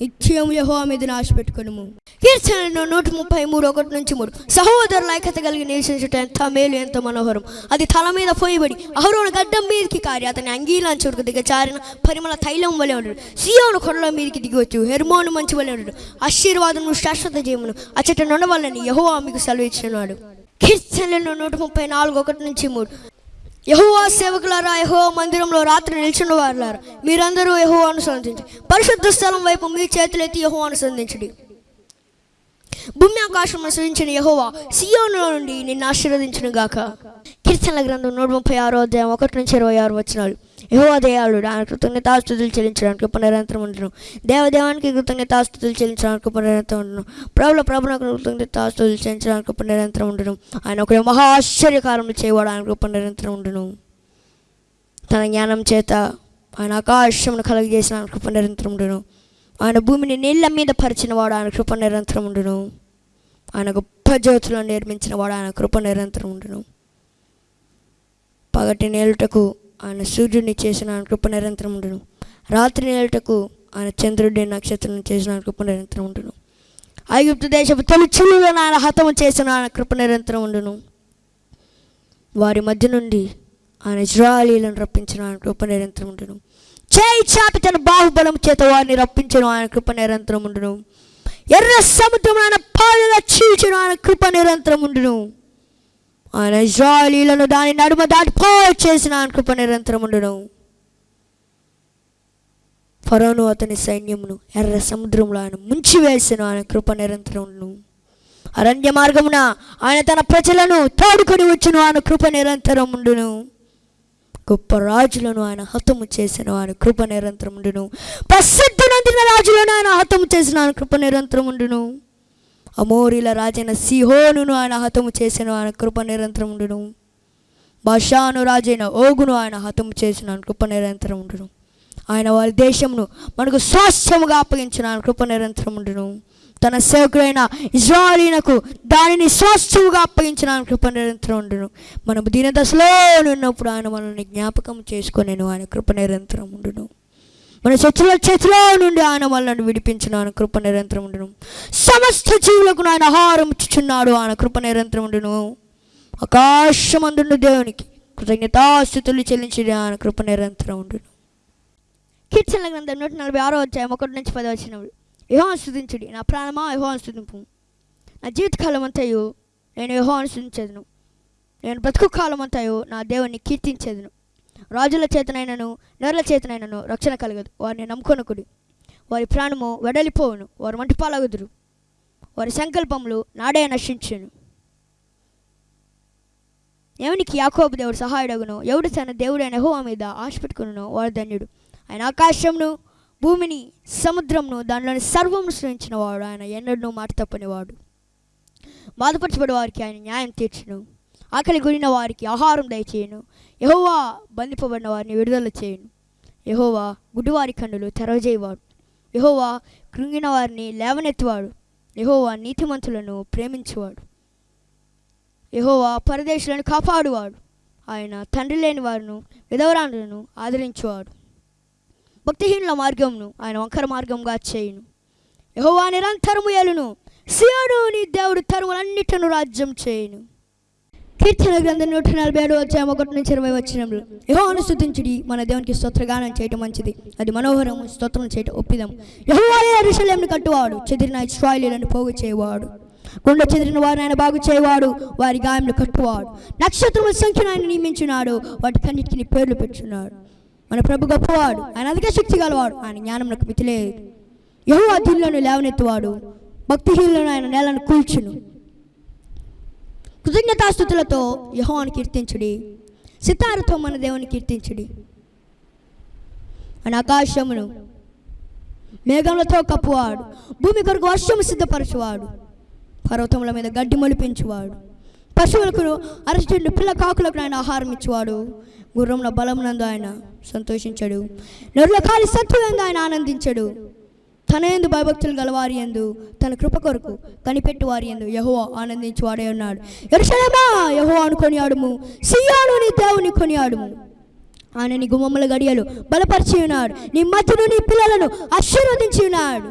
నిత్యం యహోవా మీద నాశ పెట్టుకును కీర్తనలు నూట ముప్పై మూడు ఒకటి నుంచి మూడు. సహోదరుల ఐక్యత కలిగి నివసించుట ఎంత మేలు ఎంత మనోహరం. అది తల మీద పోయిబడి అహరోను గడ్డం మీదకి కారి అతని అంగీలాంచి చురుకు దిగచారిన పరిమళ తైలం వలె ఉండడు సియోను కొండల మీదకి దిగవచ్చు హెర్మోను మంచి వలె ఉండడు ఆశీర్వాదము శాశ్వత జీవును అచ్చట నుండవల్లని యహోవా మీకు సెలవిచ్చినాడు. కీర్తనలు నూట ముప్పై నాలుగు ఒకటి నుంచి మూడు. యహోవా సేవకులారా యహోవా మందిరంలో రాత్రి నిల్చున్న వారులారా మీరందరూ యహోవాను సంధించి పరిశుద్ధ స్థలం వైపు మీ చేతులెత్తి యహోవాను సంధించడి భూమి ఆకాశం సృజించిన యహోవా సియోనులో నుండి నిన్ను ఆశీర్వదించిన గాక కీర్తనల గ్రంథం నూట ముప్పై ఆరో అధ్యాయం ఒకటి నుంచి ఇరవై ఆరు వచ్చినాడు యహోవా దయాళుడు. ఆయన కృతజ్ఞతాస్తుతులు చెల్లించడానికి పునరంతరం నిరంతరం ఉండను. దేవదేవానికి కృతజ్ఞతాస్తుతులు చెల్లించడానికి పునరంతరం నిరంతరం ఉండను. ప్రభుల ప్రభులకు కృతజ్ఞతాస్తుతులు చెల్లించడానికి పునరంతరం నిరంతరం ఉండను. ఆయన ఒక మహా ఆశ్చర్యకారంలో చేయవాడు ఆయన పునరంతరం నిరంతరం ఉండను. తన జ్ఞానం చేత ఆయన ఆకాశమును కలగజేసిన ఆయన కృప నిరంతరం ఉండును. ఆయన భూమిని నీళ్ళ మీద పరిచిన వాడు ఆయన కృప నిరంతరం ఉండును. ఆయన గొప్ప జ్యోతులను నిర్మించిన వాడు ఆయన కృప నిరంతరం ఉండును. పగటి నేలుటకు ఆయన సూర్యుడిని చేసిన ఆయన కృప నిరంతరం ఉండును. రాత్రి నేలటకు ఆయన చంద్రుడి నక్షత్రం చేసిన ఆయన కృప నిరంతరం ఉండును. ఐగుప్తు దేశపు తొలి ఆయన హతము చేసిన ఆయన కృప నిరంతరం ఉండును. వారి మధ్య నుండి ఆయన ఇజ్రాయలీలను రప్పించిన ఆయన కృప నిరంతరం ఉండును. చేయి చాపి తన బాహుబలం చేత వారిని రప్పించను ఆయన కృప నిరంతరం ఉండును. ఎర్ర సముద్రం ఆయన పాలుగా చీల్చిన ఆయన కృప నిరంతరం ఉండును. ఆయన ఇజ్రాయలీలను దాని నడుమ దాటిపోయి చేసిన ఆయన కృప నిరంతరం ఉండను. ఫరోను అతని సైన్యమును ఎర్ర సముద్రంలో ఆయన ముంచి వేసిన ఆయన కృప నిరంతరం ఉండును. అరణ్య మార్గమున ఆయన తన ప్రజలను తోడుకొని వచ్చును ఆయన కృప నిరంతరం ఉండును. గొప్ప రాజులను ఆయన హతము చేసిన ఆయన కృప నిరంతరం ఉండును. ప్రసిద్ధి నందిన రాజులను ఆయన హతము చేసిన ఆయన కృప నిరంతరం ఉండును. అమోరిల రాజైన సిహోనును ఆయన హతము చేసిన ఆయన కృప నిరంతరం ఉండును. భాషాను రాజైన ఓగును ఆయన హతము చేసిన ఆయన కృప నిరంతరం ఉండును. ఆయన వారి దేశమును మనకు స్వాస్థ్యముగా అప్పగించిన ఆయన కృప నిరంతరం ఉండును. తన సేవకుడైన ఇజ్రాయలీనకు దానిని స్వాస్థ్యముగా అప్పగించిన ఆయన కృప నిరంతరం ఉండును. మనము దీనదశలో ఉన్నప్పుడు ఆయన మనల్ని జ్ఞాపకం చేసుకొని ఆయన కృప నిరంతరం ఉండును. మన శత్రుల చేతిలో నుండి ఆయన మనల్ని విడిపించిన ఆయన కృప నిరంతరం ఉండును. సమస్త జీవులకు ఆయన ఆహారం ఇచ్చుచున్నాడు ఆయన కృప నిరంతరం ఉండును. ఆకాశమందుండు దేవునికి కృతజ్ఞతాస్థుతులు చెల్లించి ఆయన కృప నిరంతరం ఉండును. కీర్తనల గ్రంథం నూట నలభై ఆరో వచ్చాయి ఒకటి నుంచి పది వచ్చినప్పుడు యహోన్ స్థుతించుడి నా ప్రాణమా యహోన్ స్థుతింపు నా జీవితకాలం అంతయు నేను యహోన్ స్థుతించేదను నేను బ్రతుకు కాలం అంతయు నా దేవుని కీర్తించేదను. రాజుల చేతనైనను నరుల చేతనైనను రక్షణ కలగదు. వారిని నమ్ముకొనకుడి. వారి ప్రాణము వెడలిపోవును వారు మంటిపాలగుదురు. వారి సంకల్పములు నాడే నశించును. ఎవనికి యాకోబు దేవుడు సహాయుడగును? ఎవడు తన దేవుడైన హోవ మీద ఆశ పెట్టుకును వాడు ధన్యుడు. ఆయన ఆకాశంను భూమిని సముద్రంను దానిలోని సర్వమును సృష్టించిన వాడు. ఆయన ఎన్నడూ మాట తప్పనివాడు బాధపరచబడి వారికి ఆయన న్యాయం తీర్చును. ఆకలి గురిన వారికి ఆహారం దయచేయను. యహోవా బంధిపబడిన వారిని విడుదల చేయను. యహోవా గుడ్డివారి కన్నులు తెరవజేయవాడు. యహోవా కృంగిన వారిని లేవనెత్తువాడు. యహోవా నీతిమంతులను ప్రేమించువాడు. యహోవా పరదేశులను కాపాడువాడు. ఆయన తండ్రి లేని వారిను విధవరాలను ఆదరించువాడు. భక్తిహీనుల మార్గంను ఆయన వంకర మార్గంగా చేయును. యహోవా నిరంతరము ఏలును. సియోను నీ దేవుడు తరుములన్నిటిను రాజ్యం చేయును. కీర్తన గ్రంథం నూట నలభై ఏడు వచ్చాము ఒకటి నుంచి ఇరవై వచ్చినప్పుడు యహోను స్థుతించుడి మన దేవునికి స్తోత్రగానం చేయటం మంచిది. అది మనోహరం స్తోత్రం చేయటం ఒప్పిదం యహోవాయే అరుషలేమును కట్టువాడు చెదిరిన ఇస్రాయిలీలను పోగు చేయవాడు. గుండె చెదిరిన వారిని ఆయన బాగు చేయవాడు వారి గాయములు కట్టువాడు. నక్షత్రముల సంఖ్యను ఆయన నియమించున్నాడు వాటి కన్నిటికి పేర్లు పెట్టున్నాడు మన ప్రభు గొప్పవాడు ఆయన అధిక శక్తి గలవాడు ఆయన జ్ఞానమునకు మితిలేదు. యహో అధీనులను లేవనెత్తువాడు భక్తిహీనులను ఆయన నేలను కూల్చును. కృతజ్ఞతాస్థుతులతో యహోవాన్ని కీర్తించుడి. సితారతో మన దేవుని కీర్తించుడి. ఆయన ఆకాశమును మేఘములతో కప్పువాడు. భూమి కొరకు వర్షము సిద్ధపరచువాడు. పర్వతముల మీద గడ్డి మొలిపించువాడు. పశువులకు అరచుండి పిల్ల కాకులకు ఆయన ఆహారం ఇచ్చేవాడు. గుర్రంలో బలమునందు ఆయన సంతోషించాడు. నరుల కాలి సత్తులందు ఆయన ఆనందించాడు. తన ఎందు భయభక్తులు గలవారి ఎందు తన కృప కొరకు కనిపెట్టు వారి ఎందు యహో ఆనందించువాడే ఉన్నాడు. ఎరుషలేమా యహో అనుకొని ఆడుము సియాను నీ దేవుని కొనియాడుము. ఆయన నీ గుమ్మముల గడియలు బలపరిచి ఉన్నాడు. నీ మధ్యను నీ పిల్లలను ఆశీర్వదించి ఉన్నాడు.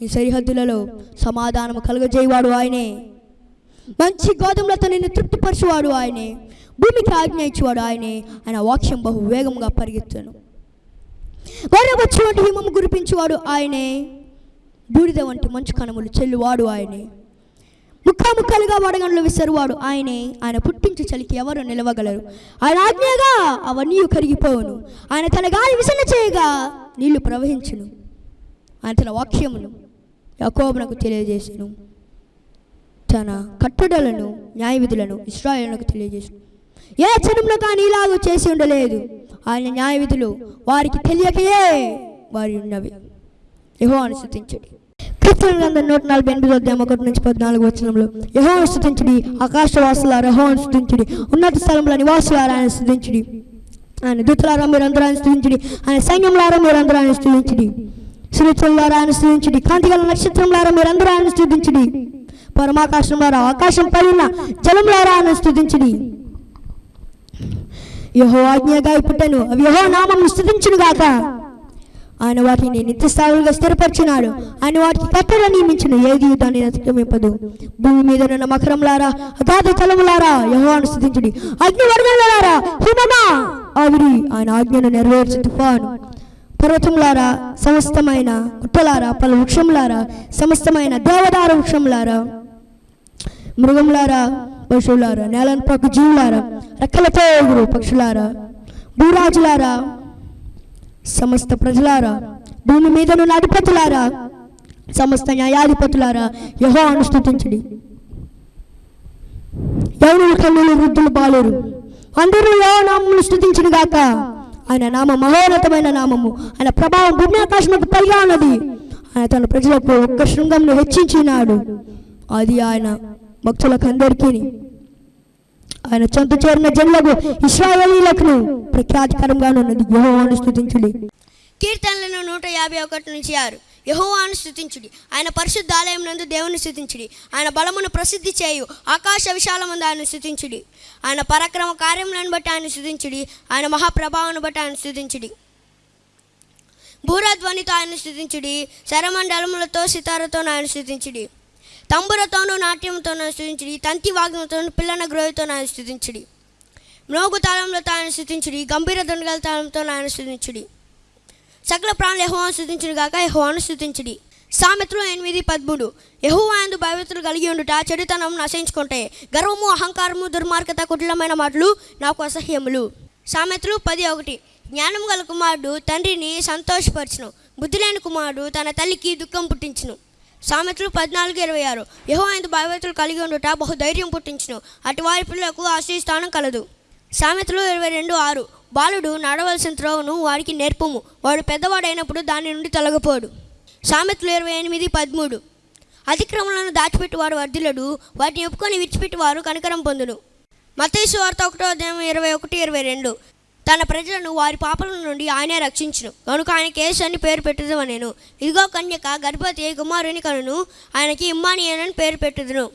నీ సరిహద్దులలో సమాధానం కలుగజేయవాడు ఆయనే. మంచి గోధుమలతో నిన్ను తృప్తిపరచువాడు ఆయనే. భూమికి ఆజ్ఞ ఇచ్చేవాడు ఆయనే. ఆయన వాక్యం బహు వేగంగా పరిగెత్తాను. గొర్రెబొచ్చు వంటి హిమము గురిపించేవాడు ఆయనే. బూడిద వంటి మంచు కణములు చెల్లువాడు ఆయనే. ముక్కాముక్కలుగా వడగండ్లు విసరువాడు ఆయనే. ఆయన పుట్టించు చలికి ఎవరు నిలవగలరు? ఆయన ఆజ్ఞగా అవన్నీ కరిగిపోవును. ఆయన తన గాలి విసన చేయగా నీళ్ళు ప్రవహించును. ఆయన తన వాక్యమును యకోబునకు తెలియజేసెను. తన కట్టడలను న్యాయ విధులను ఇస్రాయేలునకు తెలియజేసు ఏ జనంలో కానీ ఇలాగూ చేసి ఉండలేదు. ఆయన న్యాయవిధులు వారికి తెలియకయే వారి ఉన్నవి. యహో అనుసృతించడి కీర్తన గ్రంథం నూట నలభై ఎనిమిది అధ్యాయం ఒకటి నుంచి పద్నాలుగు వచనంలో యహో అనుసృతించడి ఆకాశవాసుల యహో అనుసృతించడి ఉన్నత స్థలంలో నివాసులారా ఆయన స్థుతించడి ఆయన దూతలారా మీరు అందరూ ఆయన స్థుతించడి ఆయన సైన్యంలారా మీరు అందరూ ఆయన స్థుతించడి సునితులారా ఆయన స్థుతించడి కాంతిగల నక్షత్రంలారా మీరు అందరూ ఆయన స్థుతించడి పరమాకాశంలారా ఆకాశం పైన జలంలారా ఆయన స్థుతించడి యహో ఆజ్ఞగా పుట్టను అవి యహో నామం స్థుతించును గాక. ఆయన వాటిని నిత్యస్థావులుగా స్థిరపరిచినాడు. ఆయన వాటికి కట్టెలు నియమించిన ఏది దాన్ని అతిక్రమింపదు. భూమి మీద ఉన్న మకరంలారా అగాధ తలములారా యహో స్థుతించుడి అగ్ని వర్గంలారా హిమమా ఆవిరి ఆయన ఆజ్ఞను నెరవేర్చు తుఫాను. పర్వతములారా సమస్తమైన గుట్టలారా పలు వృక్షములారా సమస్తమైన దేవదార వృక్షములారా మృగములారా పశువులారా నేలను పక్క జీవులారా రెక్కలతో ఎగురు పక్షులారా? భూరాజులారా? సమస్త ప్రజలారా? భూమి మీద ఉన్న అధిపతులారా సమస్త న్యాయాధిపతులారా? యహో అనుష్ఠించండి ఎవరు కన్నులు వృద్ధులు బాలేరు. అందరూ యహో నామములు స్థుతించిన గాక. ఆయన నామ మహోన్నతమైన నామము. ఆయన ప్రభావం భూమి ఆకాశంలో పైగా ఉన్నది. ఆయన తన ప్రజలకు ఒక్క శృంగంను హెచ్చించినాడు. అది ఆయన భక్తులకు అందరికీ ఆయన చెంత చేరిన జనులకు ఇస్రాయేలీలకు ప్రఖ్యాతికరంగా ఉన్నది. యహోవాను స్థుతించుడి కీర్తనలను నూట యాభై ఒకటి నుంచి ఆరు. యహోవాను స్థుతించుడి ఆయన పరిశుద్ధ ఆలయం నందు దేవుని స్థుతించుడి ఆయన బలమును ప్రసిద్ధి చేయు ఆకాశ విశాలమందు ఆయన స్థుతించుడి ఆయన పరాక్రమ కార్యములను బట్టి ఆయన స్థుతించుడి ఆయన మహాప్రభావాన్ని బట్టి ఆయన స్థుతించుడి భూరధ్వనితో ఆయన స్థుతించుడి శరమండలములతో సితారతో ఆయన స్థుతించుడి తంబురతోనూ నాట్యంతోనూ స్థుతించుడి. తంతి వాగ్నంతోనూ పిల్లన గ్రోహితో ఆయన స్థుతించుడి. మ్రోగు తాళంలో ఆయన స్థుతించుడి. గంభీర దొండగల తాళంతో ఆయన స్థుతించుడి. సకల ప్రాణులు యహోవాను స్థుతించుడు కాక యహోవాను స్థుతించుడి. సామెతలు ఎనిమిది పదమూడు. యహోవాందు భయభక్తులు కలిగి ఉండుట చెడుతనం నశించుకుంటే గర్వము అహంకారము దుర్మార్గత కుటిలమైన మాటలు నాకు అసహ్యములు. సామెతలు పది ఒకటి. జ్ఞానం గల కుమారుడు తండ్రిని సంతోషపరచును. బుద్ధి లేని కుమారుడు తన తల్లికి దుఃఖం పుట్టించును. సామెతలు పద్నాలుగు ఇరవై ఆరు. యహో ఆయన భయభక్తులు కలిగి ఉండుట బహు ధైర్యం పుట్టించును. అటు వారి పిల్లలకు ఆశ్రయస్థానం కలదు. సామెతలు ఇరవై రెండు ఆరు. బాలుడు నడవలసిన త్రోవను వాడికి నేర్పము. వాడు పెద్దవాడైనప్పుడు దాని నుండి తొలగపోడు. సామెతలు ఇరవై ఎనిమిది పదమూడు. అతిక్రమలను దాచిపెట్టువాడు వర్ధిలడు వాటిని ఒప్పుకొని విడిచిపెట్టువారు కనికరం పొందును. మతేసు వార్త ఒకటో అధ్యాయం ఇరవై ఒకటి ఇరవై రెండు. తన ప్రజలను వారి పాపల నుండి ఆయనే రక్షించును. కనుక ఆయన యేసు అని పేరు పెట్టదు నేను ఇదిగో కన్యక గర్భవతి కుమారుని కనును. ఆయనకి ఇమ్మానియన్ పేరు పెట్టుదును.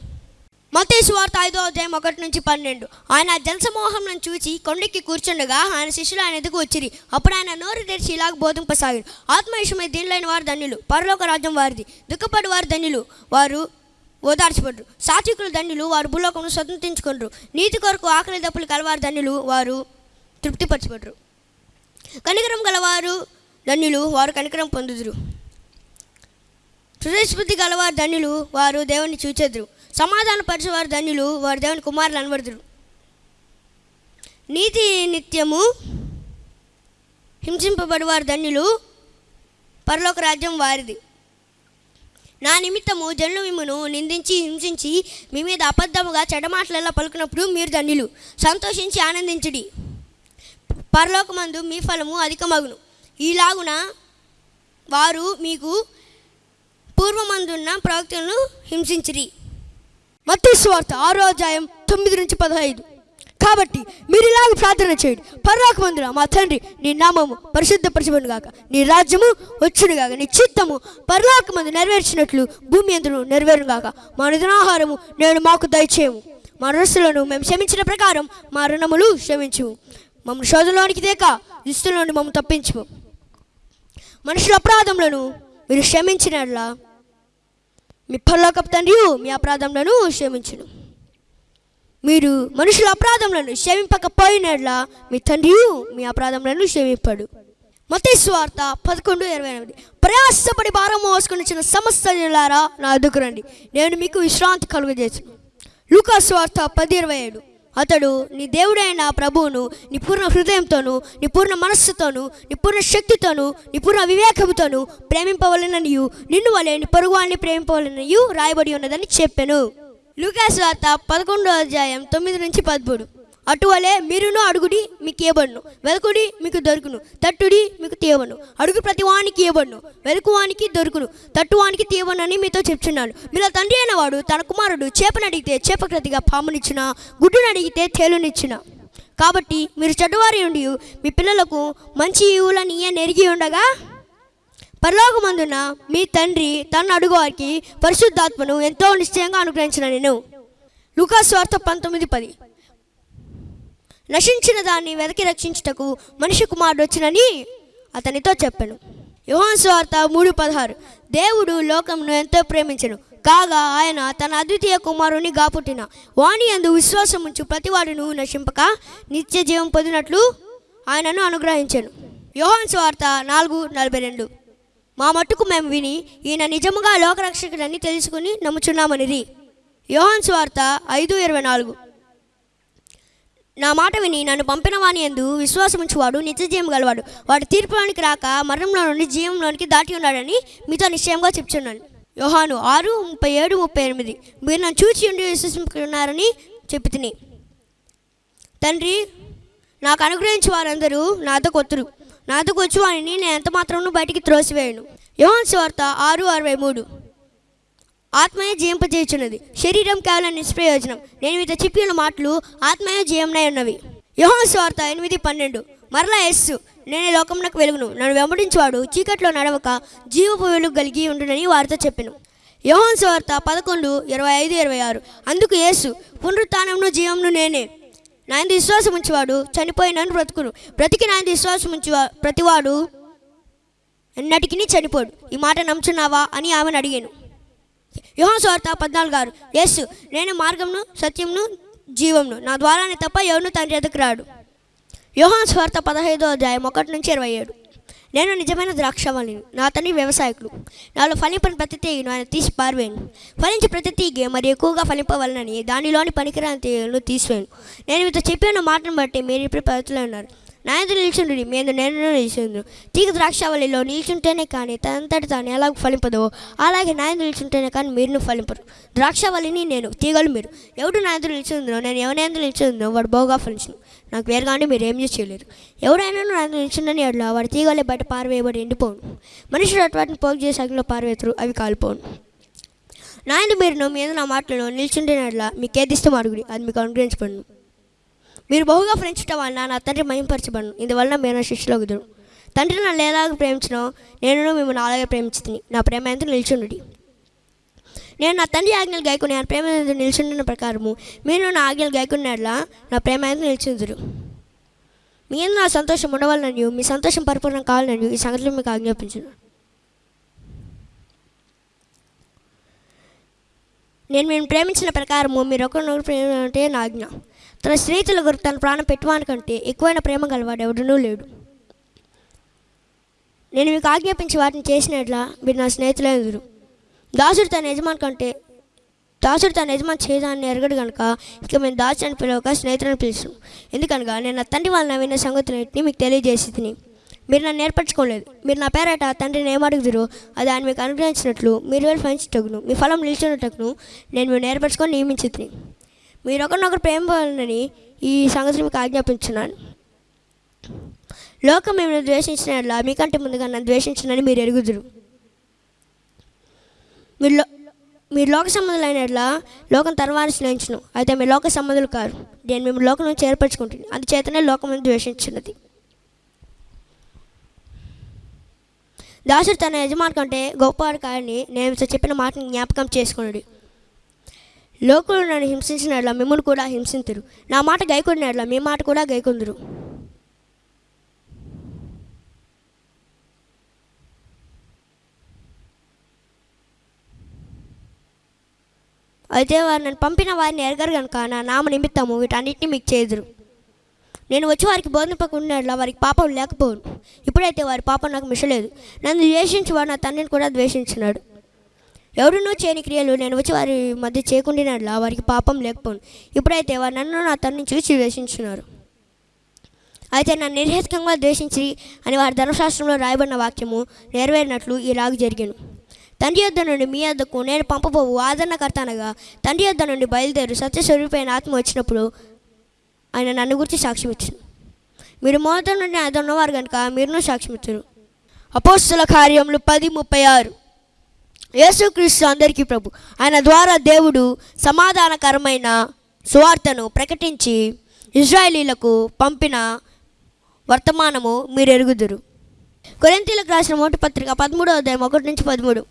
మతేసు వార్త ఐదో అధ్యాయం ఒకటి నుంచి పన్నెండు. ఆయన జనసమూహం చూచి కొండెక్కి కూర్చుండగా ఆయన శిష్యులు ఆయన ఎదుగు వచ్చిరి. అప్పుడు ఆయన నోరు తెరిచి ఇలాగ బోధింపసాగాడు ఆత్మవిషయమై దీనిలోని వారు ధన్యులు. పరలోక రాజ్యం వారిది. దుఃఖపడి వారు ధన్యులు. వారు ఓదార్చబడ్రు సాత్వికులు ధన్యులు. వారు భూలోకమును స్వతంత్రించుకుంటారు నీతి కొరకు ఆకలి దప్పులు కలవారు ధన్యులు. వారు తృప్తిపరచబడరు. కనికరం గలవారు ధన్యులు వారు కనికరం పొందుదురు. హృదయస్ఫూర్తి గలవారు ధన్యులు వారు దేవుని చూచెదురు. సమాధాన పరిచేవారు ధన్యులు వారు దేవుని కుమారులు అనబడుదురు. నీతి నిత్యము హింసింపబడివారు ధన్యులు పరలోక రాజ్యం వారిది. నా నిమిత్తము జనులు మిమ్మను నిందించి హింసించి మీ మీద అబద్ధముగా చెడమాటలలో పలుకున్నప్పుడు మీరు ధన్యులు. సంతోషించి ఆనందించడి. పరలోకమందు మీ ఫలము అధికమగును. ఈలాగున వారు మీకు పూర్వమందున్న ప్రవక్తలను హింసించిరి. మత్తయి స్వార్థ ఆరో అధ్యాయం తొమ్మిది నుంచి పదహైదు. కాబట్టి మీరు ఇలాగ ప్రార్థన చేయండి. పర్వాకమందున మా తండ్రి నీ నామము పరిశుద్ధపరచబడిన గాక. నీ రాజ్యము వచ్చును గాక. నీ చిత్తము పర్వాకమందు నెరవేర్చినట్లు భూమి ఎందును నెరవేరును గాక. మా నిధనాహారము నేను మాకు దయచేయము. మా రుణస్తులను మేము క్షమించిన ప్రకారం మా రుణములు క్షమించు మమ్మల్ని శోధంలోనికి దుస్తుల నుండి మమ్మల్ని తప్పించు మనుషుల అపరాధములను మీరు క్షమించినట్లా. మీ పల్లోకపు తండ్రి మీ అపరాధములను క్షమించును. మీరు మనుషుల అపరాధములను క్షమింపకపోయినట్లా మీ తండ్రి మీ అపరాధములను క్షమింపడు. మతేశ్వార్త పదకొండు ఇరవై ఎనిమిది. ప్రయాసపడి భారం మోసుకుని చిన్న సమస్త నా అదుకురండి రండి. నేను మీకు విశ్రాంతి కలుగజేసాను. లూకాస్వార్త పది ఇరవై ఏడు. అతడు నీ దేవుడైన ప్రభువును నీ పూర్ణ హృదయంతోను నీ పూర్ణ మనస్సుతోను నీ పూర్ణ శక్తితోను నీ పూర్ణ వివేకముతోను ప్రేమింపవలననియు నిన్ను వలె నీ పొరుగువాన్ని ప్రేమింపవలననియు రాయబడి ఉన్నదని చెప్పాను. లూకాస్ వార్త పదకొండో అధ్యాయం తొమ్మిది నుంచి పదమూడు. అటువలే మీరును అడుగుడి మీకు ఇవ్వబడును వెలుకుడి మీకు దొరుకును. తట్టుడి మీకు తీయవను అడుగు ప్రతివానికి ఇవ్వబడును వెలుకువానికి దొరుకును. తట్టువానికి తీయవనని మీతో చెప్తున్నాను మీలో తండ్రి అయిన వాడు తన కుమారుడు చేపను అడిగితే చేపక్రతిగా పామునిచ్చిన గుడ్డును అడిగితే తేలునిచ్చిన. కాబట్టి మీరు చెడ్డవారి ఉండి మీ పిల్లలకు మంచి ఈవులని నెరిగి ఉండగా పరలోకమందున మీ తండ్రి తన అడుగువారికి పరిశుద్ధాత్మను ఎంతో నిశ్చయంగా అనుగ్రహించిన నేను. లుకాస్ వార్త పంతొమ్మిది పది. నశించిన దాన్ని వెదకి రక్షించుటకు మనిషి కుమారుడు వచ్చినని అతనితో చెప్పాను. యోహన్ స్వార్త మూడు పదహారు. దేవుడు లోకంను ఎంతో ప్రేమించను. కాగా ఆయన తన అద్వితీయ కుమారుని గాపుట్టిన వాణి అందు విశ్వాసం ఉంచు ప్రతివాడును నశింపక నిత్య జీవం పొందినట్లు ఆయనను అనుగ్రహించాను. యోహన్ స్వార్త నాలుగు నలభై రెండు. మా మట్టుకు మేము విని ఈయన నిజముగా లోకరక్షకుడని తెలుసుకుని నమ్ముచున్నామనిది యోహన్ స్వార్త ఐదు ఇరవై నాలుగు. నా మాట విని నన్ను పంపిన వాని ఎందు విశ్వాసముంచువాడు నిత్యజీవం గలవాడు. వాడు తీర్పులోనికి రాక మరణంలో నుండి జీవంలోనికి దాటి ఉన్నాడని మీతో నిశ్చయంగా చెప్తున్నాను యోహాను ఆరు ముప్పై ఏడు ముప్పై ఎనిమిది. మీరు నన్ను చూచి ఉండి విశ్వసించుకున్నారని చెప్పి తిని తండ్రి నాకు అనుగ్రహించి వారందరూ నాతో కొత్తురు. నాతో వచ్చి వారిని నేను ఎంత మాత్రం బయటికి త్రోసివేయను. యోహాన్ స్వార్త ఆరు అరవై మూడు. ఆత్మయే జయింపజేయుచున్నది. శరీరం కేవలం నిష్ప్రయోజనం. నేను మీతో చెప్పిన మాటలు ఆత్మయే జయమునై ఉన్నవి. యోహాను స్వార్త ఎనిమిది పన్నెండు. మరలా ఎస్సు నేను లోకమునకు వెలుగును. నన్ను వెంబడించేవాడు చీకట్లో నడవక జీవపు వెలుగు కలిగి ఉండునని వారితో చెప్పాను. యహోన్ స్వార్త పదకొండు ఇరవై ఐదు ఇరవై ఆరు. అందుకు యేసు పునరుత్నమును జీవమును నేనే. నాయన విశ్వాసం ఉంచేవాడు చనిపోయినను బ్రతుకును. బ్రతికి నాయన విశ్వాసం ఉంచేవా ప్రతివాడు ఎన్నటికి చనిపోడు. ఈ మాట నమ్ముచున్నావా అని ఆమెను అడిగాను. యోహాను స్వార్త పద్నాలుగు ఆరు యేసు నేను మార్గంను సత్యంను జీవంను నా ద్వారానే తప్ప ఎవరు తండ్రి ఎదుకు రాడు. యోహాన్ స్వార్త పదహైదో అధ్యాయం ఒకటి నుంచి ఇరవై ఏడు. నేను నిజమైన ద్రాక్షవల్లిని నా తండ్రి వ్యవసాయకులు. నాలో ఫలింపని ప్రతి తీగను ఆయన తీసి పారివేయను ఫలించి ప్రతి తీగే మరి ఎక్కువగా ఫలింపవలనని దానిలోని పనికిరాని తీగలను తీసివేయను నేను మీతో చెప్పిన మాటను బట్టి మీరు ఇప్పుడు పద్ధతిలో ఉన్నారు. నా ఎదురు నిల్చుండు మీద నేను నిల్చుండు. తీగ ద్రాక్షావళిలో నిల్చుంటేనే కానీ తనంతటి తాను ఎలాగ ఫలింపదో అలాగే నా నిల్చుంటేనే కానీ మీరు ఫలింపరు. ద్రాక్షావళిని నేను తీగలు మీరు. ఎవడు నా నిల్చుందో నేను ఎవరి నిల్చుందో వాడు బాగా ఫలించను. నాకు వేరుగానే మీరు ఏం చేయలేరు. ఎవరైనా నా నిల్చుండని అట్లా వాడి తీగలే బయట పారవేయబడి ఎండిపోను. మనుషులు అటువంటి పోగు చేసే అగ్నిలో పారవేతురు అవి కాలిపోను. నాయన మీరు మీద నా మాటలను నిల్చుంటేనట్లా మీకు ఏదిస్తే మరుగుడి అది మీకు అనుగ్రహించబడి మీరు బహుగా ప్రేమించడం వలన నా తండ్రి మహింపరచబడను. ఇందువలన మీరు నా శిష్యులోకి కుదురు తండ్రి నన్ను ఎలాగ ప్రేమించను నేను మిమ్మల్ని అలాగే ప్రేమించుతుంది నా ప్రేమ ఎంత నిల్చుండి నేను నా తండ్రి ఆజ్ఞలు గాయకుని నా ప్రేమ ఎంత నిల్చుండిన ప్రకారము మీరు నా ఆజ్ఞలు గాయకున్నట్లా నా ప్రేమ ఎంత నిల్చుందురు. మీరు నా సంతోషం ఉండవాలని మీ సంతోషం పరిపూర్ణం కావాలని ఈ సంగతిలో మీకు ఆజ్ఞాపించున్నాను నేను మేము ప్రేమించిన ప్రకారము మీరు ఒకరినొకరు ప్రేమ అంటే నా ఆజ్ఞ. తన స్నేహితుల కొరకు తన ప్రాణం పెట్టువానికంటే ఎక్కువైన ప్రేమ గలవాడు ఎవడనూ లేడు. నేను మీకు ఆజ్ఞాపించి వాటిని చేసినట్లా మీరు నా స్నేహితులే ఎదురు దాసుడు తన యజమాని కంటే దాసుడు తన యజమాని చేయదాన్ని ఎరగడు కనుక ఇక మేము దాసు అని పిలవక స్నేహితులను పిలుస్తాం. ఎందుకనగా నేను నా తండ్రి వాళ్ళ విన్న సంగతులన్నింటినీ మీకు తెలియజేసి తిని మీరు నన్ను నేర్పరచుకోలేదు మీరు నా పేరట తండ్రిని ఏమడుగుదురో అది ఆయన మీకు అనుగ్రహించినట్లు మీరు వెళ్ళి ఫలించటకును మీ ఫలం నిలిచినట్టును నేను మీరు నేర్పరచుకొని నియమించి మీరు ఒకరినొకరు ప్రేమ వలనని ఈ సంగతిని మీకు ఆజ్ఞాపించున్నాను. లోకం మిమ్మల్ని ద్వేషించిన మీకంటే ముందుగా నన్ను ద్వేషించినని మీరు ఎరుగుదురు. మీరు లో- మీరు లోక సంబంధులైనట్లా లోకం తర్వాత స్నేహించును. అయితే మీ లోక సంబంధులు కారు. నేను మేము లోకం నుంచి ఏర్పరచుకుంటుంది అందుచేతనే లోకం ద్వేషించినది దాసుడు తన యజమాని కంటే గొప్పవాడు కాదని నేను చెప్పిన మాటను జ్ఞాపకం చేసుకున్నాడు లోకులు నన్ను హింసించినట్లా మిమ్మల్ని కూడా హింసింతురు. నా మాట గైకొడినట్లా మీ మాట కూడా గైకొందురు. అయితే వారు నన్ను పంపిన వారిని ఎరగరు కనుక నా నామ నిమిత్తము వీటన్నిటిని మీకు చేదురు. నేను వచ్చి వారికి బోధింపకుండా వారికి పాపం లేకపోను ఇప్పుడైతే వారి పాపం నాకు మిషలేదు. నన్ను ద్వేషించి వాడు నా తండ్రిని కూడా ద్వేషించినాడు. ఎవరునూ చేయని క్రియలు నేను వచ్చి వారి మధ్య చేయకుండినట్లా వారికి పాపం లేకపోను. ఇప్పుడైతే వారు నన్ను నా తనని చూసి ద్వేషించున్నారు. అయితే నన్ను నిర్హేతుకంగా ద్వేషించి అని వారి ధర్మశాస్త్రంలో రాయబడిన వాక్యము నెరవేరినట్లు ఈ రాగు జరిగాను. తండ్రి యొద్ద నుండి మీ యొద్దకు నేను పంపబోవు ఆదరణకర్త అనగా తండ్రి యొద్ద నుండి బయలుదేరు సత్యస్వరూపైన ఆత్మ వచ్చినప్పుడు ఆయన నన్ను గురించి సాక్ష్యం ఇచ్చాను మీరు మొదటి నుండి ఆయన ఉన్నవారు కనుక మీరును సాక్ష్యం ఇచ్చారు అపోస్తుల కార్యములు పది ముప్పై ఆరు. యేసుక్రీస్తు అందరికీ ప్రభు. ఆయన ద్వారా దేవుడు సమాధానకరమైన సువార్తను ప్రకటించి ఇజ్రాయేలీలకు పంపిన వర్తమానము మీరు ఎరుగుదురు కొరింతీలకు రాసిన మొదటి పత్రిక పదమూడవ అధ్యాయం ఒకటి నుంచి పదమూడు.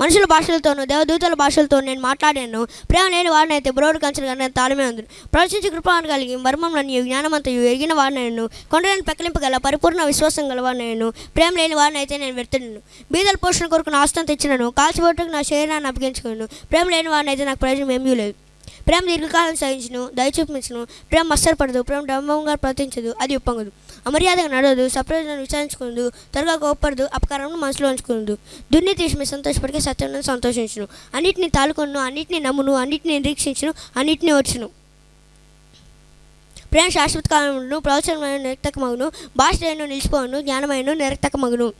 మనుషుల భాషలతోనూ దేవదూతల భాషలతో నేను మాట్లాడాను. ప్రేమ లేని వాడినైతే బ్రోడు కంచెలు కానీ తాళమే ఉంది ప్రవచించి కృపాను కలిగి మర్మంలోని జ్ఞానమంతయు ఎరిగిన వాడినను కొండలను పెక్కలింపగల పరిపూర్ణ విశ్వాసం గలవాడినను ప్రేమ లేని వాడినైతే నేను వెళ్తున్నాను బీదల పోషణ కొరకు నా ఆస్తం తెచ్చినను. కాల్చిబొట్టుకు నా శరీరాన్ని అప్పగించుకున్నాను ప్రేమ లేని వాడినైతే నాకు ప్రయోజనం ఏమీ లేదు. ప్రేమ దీర్ఘకాలం సహించును దయచూపించును. ప్రేమ మస్తరపడదు ప్రేమ డంబంగా ప్రవర్తించదు అది ఉప్పొంగదు. అమర్యాదగా నడవదు సప్రయోజనం విచారించుకుందు త్వరగా కోప్పడదు అపకారం మనసులో ఉంచుకుందు. దుర్నీతి విషయమై సంతోషపడికే సత్యం సంతోషించును. అన్నిటిని తాలుకొను అన్నిటిని నమ్మును అన్నిటిని నిరీక్షించును అన్నిటిని వచ్చును ప్రేమ శాశ్వత కాలమును ప్రవచనమైన నిరక్తకమగును భాష నిలిచిపోను జ్ఞానమైన నిరక్తకమగును.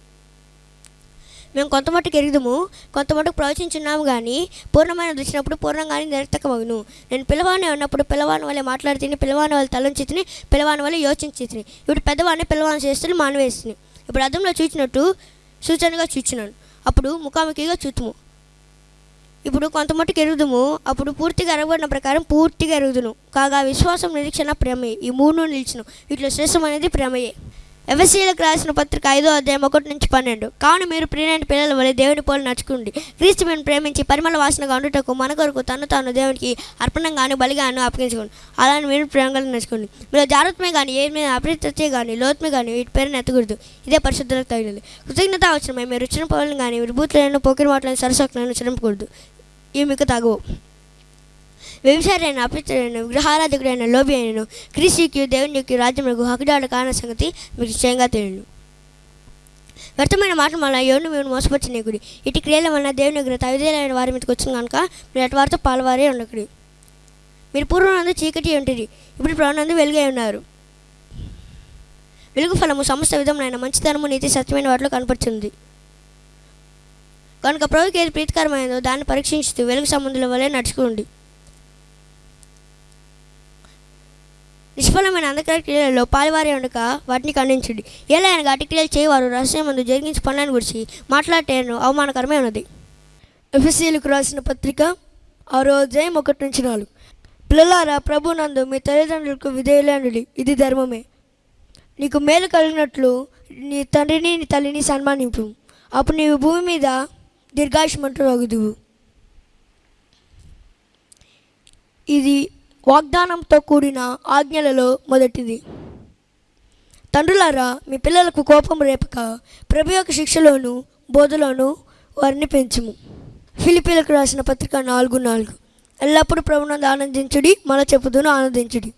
మేము కొంత మట్టుకు ఎరుగుదము కొంత మట్టుకు ప్రవచించున్నాము కానీ పూర్ణమైన వచ్చినప్పుడు పూర్ణంగానే నిరర్థకమగును. నేను పిలవాని ఉన్నప్పుడు పిలవాని వల్ల మాట్లాడితే పిలవాని వాళ్ళు తలంచి తిని పిలవాని వల్ల యోచించి తిని ఇప్పుడు పెద్దవాడిని పిలవాని చేస్తే మానవేస్తుంది ఇప్పుడు అర్థంలో చూచినట్టు సూచనగా చూచినాను అప్పుడు ముఖాముఖిగా చూతుము. ఇప్పుడు కొంత మట్టుకు ఎరుగుదుము అప్పుడు పూర్తిగా ఎరగబడిన ప్రకారం పూర్తిగా ఎరుగుదును. కాగా విశ్వాసం నిరీక్షణ ప్రేమయే. ఈ మూడు నిలిచిన వీటిలో శ్రేష్టమైనది ప్రేమయే. ఎవసీలకు రాసిన పత్రిక ఐదో అధ్యాయం ఒకటి నుంచి పన్నెండు. కావున మీరు ప్రియమైన పిల్లల వలె దేవుని పోలు నడుచుకోండి. క్రీస్తు మేము ప్రేమించి పరిమళ వాసనగా ఉండుటకు మన కొరకు తను తాను దేవునికి అర్పణంగాను బలిగాను అప్పగించుకోండి. అలానే మీరు ప్రేమగా నడుచుకోండి. మీరు జాగ్రత్తమే కానీ ఏ మీద అప్రతిత్తే కానీ లోతుమే కానీ వీటి పేరుని ఎత్తకూడదు. ఇదే పరిశుద్ధులకు తగినది. కృతజ్ఞత అవసరమై మీరు రుచిన పనులను కానీ విభూతులను పోకిరి మాటలను సరసకులను చిరంపకూడదు ఇవి మీకు తగవు. వ్యభిచారైన అపిత్రుడైన విగ్రహారాధకుడైన లోబి అయినను క్రీస్తుకి దేవుని యొక్క రాజ్యములకు హక్కుదాడు కాన సంగతి మీకు నిశ్చయంగా తెలియను. వ్యర్థమైన మాటలు వల్ల ఎవరిని మేము మోసపరచనీకుడి ఇటు క్రియల వలన దేవుని యొక్క తవిదేలైన వారి మీదకి వచ్చింది కనుక మీరు అటు వారితో పాలవారే ఉండకుడి. మీరు పూర్వనందు చీకటి ఉంటుంది ఇప్పుడు ప్రాణందు వెలుగై ఉన్నారు. వెలుగు ఫలము సమస్త విధములైన మంచితనము నీతి సత్యమైన వాటిలో కనపడుతుంది కనుక ప్రభుకి ఏది ప్రీతికరమైనదో దాన్ని పరీక్షించుతూ వెలుగు సంబంధుల వలె నడుచుకోండి నిష్ఫలమైన అంధకార క్రియలలో పాల్వారి ఉండక వాటిని ఖండించండి. ఎలా అనగా అటు క్రియలు చేయవారు రహస్యం ముందు జరిగించి పనులను గురించి మాట్లాడటేను అవమానకరమే ఉన్నది. ఎఫ్ఎస్సీలకు రాసిన పత్రిక ఆరో అధ్యాయం ఒకటి నుంచి నాలుగు. పిల్లలారా ప్రభు నందు మీ తల్లిదండ్రులకు విధేయులండి ఇది ధర్మమే. నీకు మేలు కలిగినట్లు నీ తండ్రిని నీ తల్లిని సన్మానింపు. అప్పుడు నీవు భూమి మీద దీర్ఘాయుషమంటూ రగుదువు ఇది వాగ్దానంతో కూడిన ఆజ్ఞలలో మొదటిది. తండ్రులారా మీ పిల్లలకు కోపం రేపక ప్రభు యొక్క శిక్షలోను బోధలోను వారిని పెంచుము. ఫిలిపీలకు రాసిన పత్రిక నాలుగు నాలుగు. ఎల్లప్పుడూ ప్రభునందు ఆనందించుడి మన చెప్పుదును ఆనందించుడి.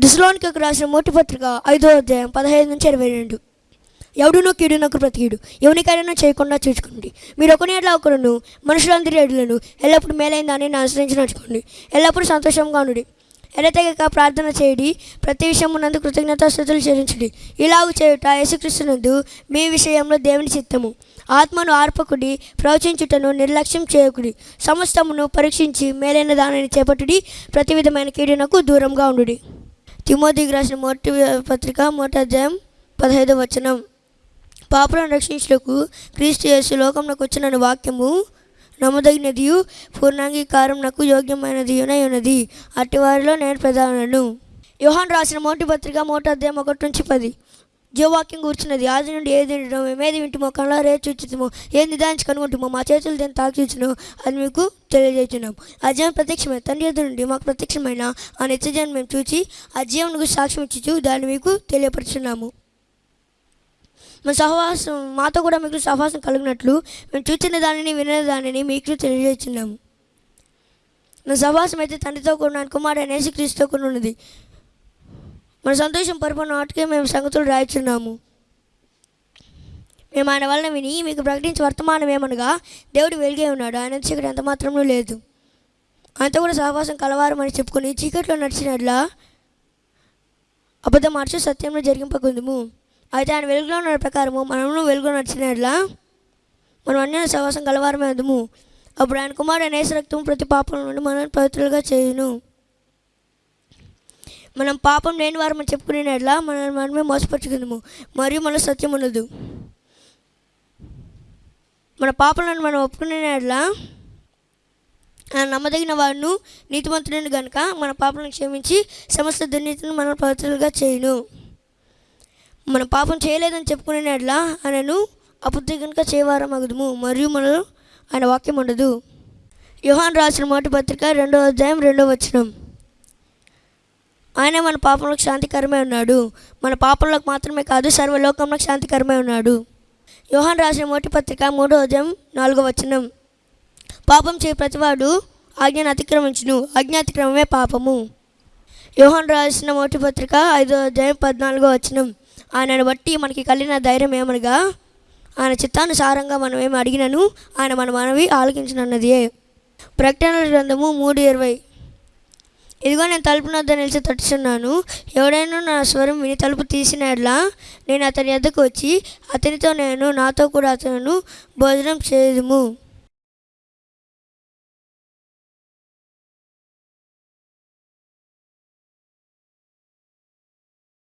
దిశలోనికి రాసిన మొట్టి పత్రిక ఐదో అధ్యాయం పదహైదు నుంచి ఇరవై రెండు. ఎవడునో కీడునొకరు ప్రతికీడు ఎవరికైనా చేయకుండా చూసుకోండి. మీరు ఒకని ఎట్లా ఒకరును మనుషులందరి ఎడులను ఎల్లప్పుడూ మేలైన దాన్ని అనుసరించి నడుచుకోండి. ఎల్లప్పుడూ సంతోషంగా ఉండి ఎడతెగక ప్రార్థన చేయడి. ప్రతి విషయమునందు కృతజ్ఞతాస్థుతులు చెల్లించండి. ఇలాగ చేయుట యేసుక్రీస్తునందు మీ విషయంలో దేవుని చిత్తము. ఆత్మను ఆర్పకుడి ప్రవచించుటను నిర్లక్ష్యం చేయకుడి. సమస్తమును పరీక్షించి మేలైన దానిని చేపట్టుడి. ప్రతి విధమైన కీడునకు దూరంగా ఉండుడి. తిమోతికి రాసిన మొదటి పత్రిక మొదటి అధ్యాయం పదహైదు వచనం. పాపలను రక్షించుటకు క్రీస్తు యేసు లోకంలోకి వచ్చిన వాక్యము నమ్మదగినదియు పూర్ణాంగీకారం నాకు యోగ్యమైనది ఉన్నది అట్టి వారిలో నేను ప్రధానను యోహాన్ రాసిన మొదటి పత్రిక మొదటి అధ్యాయం ఒకటి నుంచి పది. జీవవాక్యం కూర్చున్నది. ఆది నుండి ఏది తింటున్నాం ఏమేది వింటుమో కళ్ళారే చూచుతామో ఏది నిదానించి కనుగొంటుమో మా చేతులు దేని తాకిచును అది మీకు తెలియజేస్తున్నాం ఆ జీవం ప్రత్యక్షమైన తండ్రి ఎదురు నుండి మాకు ప్రత్యక్షమైన ఆ నిత్యజీవం మేము చూచి ఆ జీవనకు సాక్ష్యం ఇచ్చుచు దాన్ని మీకు తెలియపరుచున్నాము. మా సహవాసం మాతో కూడా మీకు సహవాసం కలిగినట్లు మేము చూచిన దానిని వినే దానిని మీకు తెలియజేస్తున్నాము. నా సహవాసం అయితే తండ్రితో కూడా కుమారుడు యేసుక్రీస్తుతో కూడా ఉన్నది. మన సంతోషం పరిపూర్ణ వాటికే మేము సంగతులు రాయిచున్నాము. మేము ఆయన వలన విని మీకు ప్రకటించే వర్తమానం ఏమనగా దేవుడు వెలిగే ఉన్నాడు ఆయన చీకటి ఎంత మాత్రమూ లేదు. ఆయనతో కూడా సహవాసం కలవారం అని చెప్పుకొని చీకట్లో నడిచినట్లా అబద్ధం మార్చి సత్యంలో జరిగింపకుందుము. అయితే ఆయన వెలుగులో ఉన్న ప్రకారము మనము వెలుగులో నడిచినట్లా మనం అన్య సహవాసం కలవారమే అందుము అప్పుడు ఆయన కుమారుడు నేస రక్తం ప్రతి పాపం నుండి మనల్ని పవిత్రులుగా చేయును. మనం పాపం లేని వారు మనం చెప్పుకునేట్లా మనల్ని మనమే మోసపరుచుకుందాము. మరియు మన సత్యం ఉండదు మన పాపలను మనం ఒప్పుకునేట్లా ఆయన నమ్మదగిన వాడును నీతిమంతుడిని గనుక మన పాపలను క్షమించి సమస్త దుర్నీతిని మనం పవిత్రులుగా చేయను. మన పాపం చేయలేదని చెప్పుకునేట్లా ఆయనను అబుద్ధి కనుక చేయవారం అగుదుము మరియు మనలో ఆయన వాక్యం ఉండదు. యోహాన్ రాసిన మొదటి పత్రిక రెండో అధ్యాయం రెండో వచనం. ఆయన మన పాపంలోకి శాంతికరమే ఉన్నాడు. మన పాపంలోకి మాత్రమే కాదు సర్వలోకంలోకి శాంతికరమే ఉన్నాడు. యోహాన్ రాసిన మొదటి పత్రిక మూడో అధ్యాయం నాలుగో వచనం. పాపం చేయ ప్రతివాడు ఆజ్ఞను అతిక్రమించును. ఆజ్ఞ అతిక్రమమే పాపము. యోహాన్ రాసిన మొదటి పత్రిక ఐదో అధ్యాయం పద్నాలుగో వచనం. ఆయనను బట్టి మనకి కలిగిన ధైర్యం ఏమనగా ఆయన చిత్తానుసారంగా మనం ఏమి అడిగినను ఆయన మన మనవి ఆలకించినన్నదే. ప్రకటనల గ్రంథము మూడు ఇరవై. ఇదిగో నేను తలుపు వద్ద నిలిచి తట్టుచున్నాను ఎవడైనా నా స్వరం విని తలుపు తీసినట్లా నేను అతని వద్దకు వచ్చి అతనితో నేను నాతో కూడా అతను భోజనం చేయదుము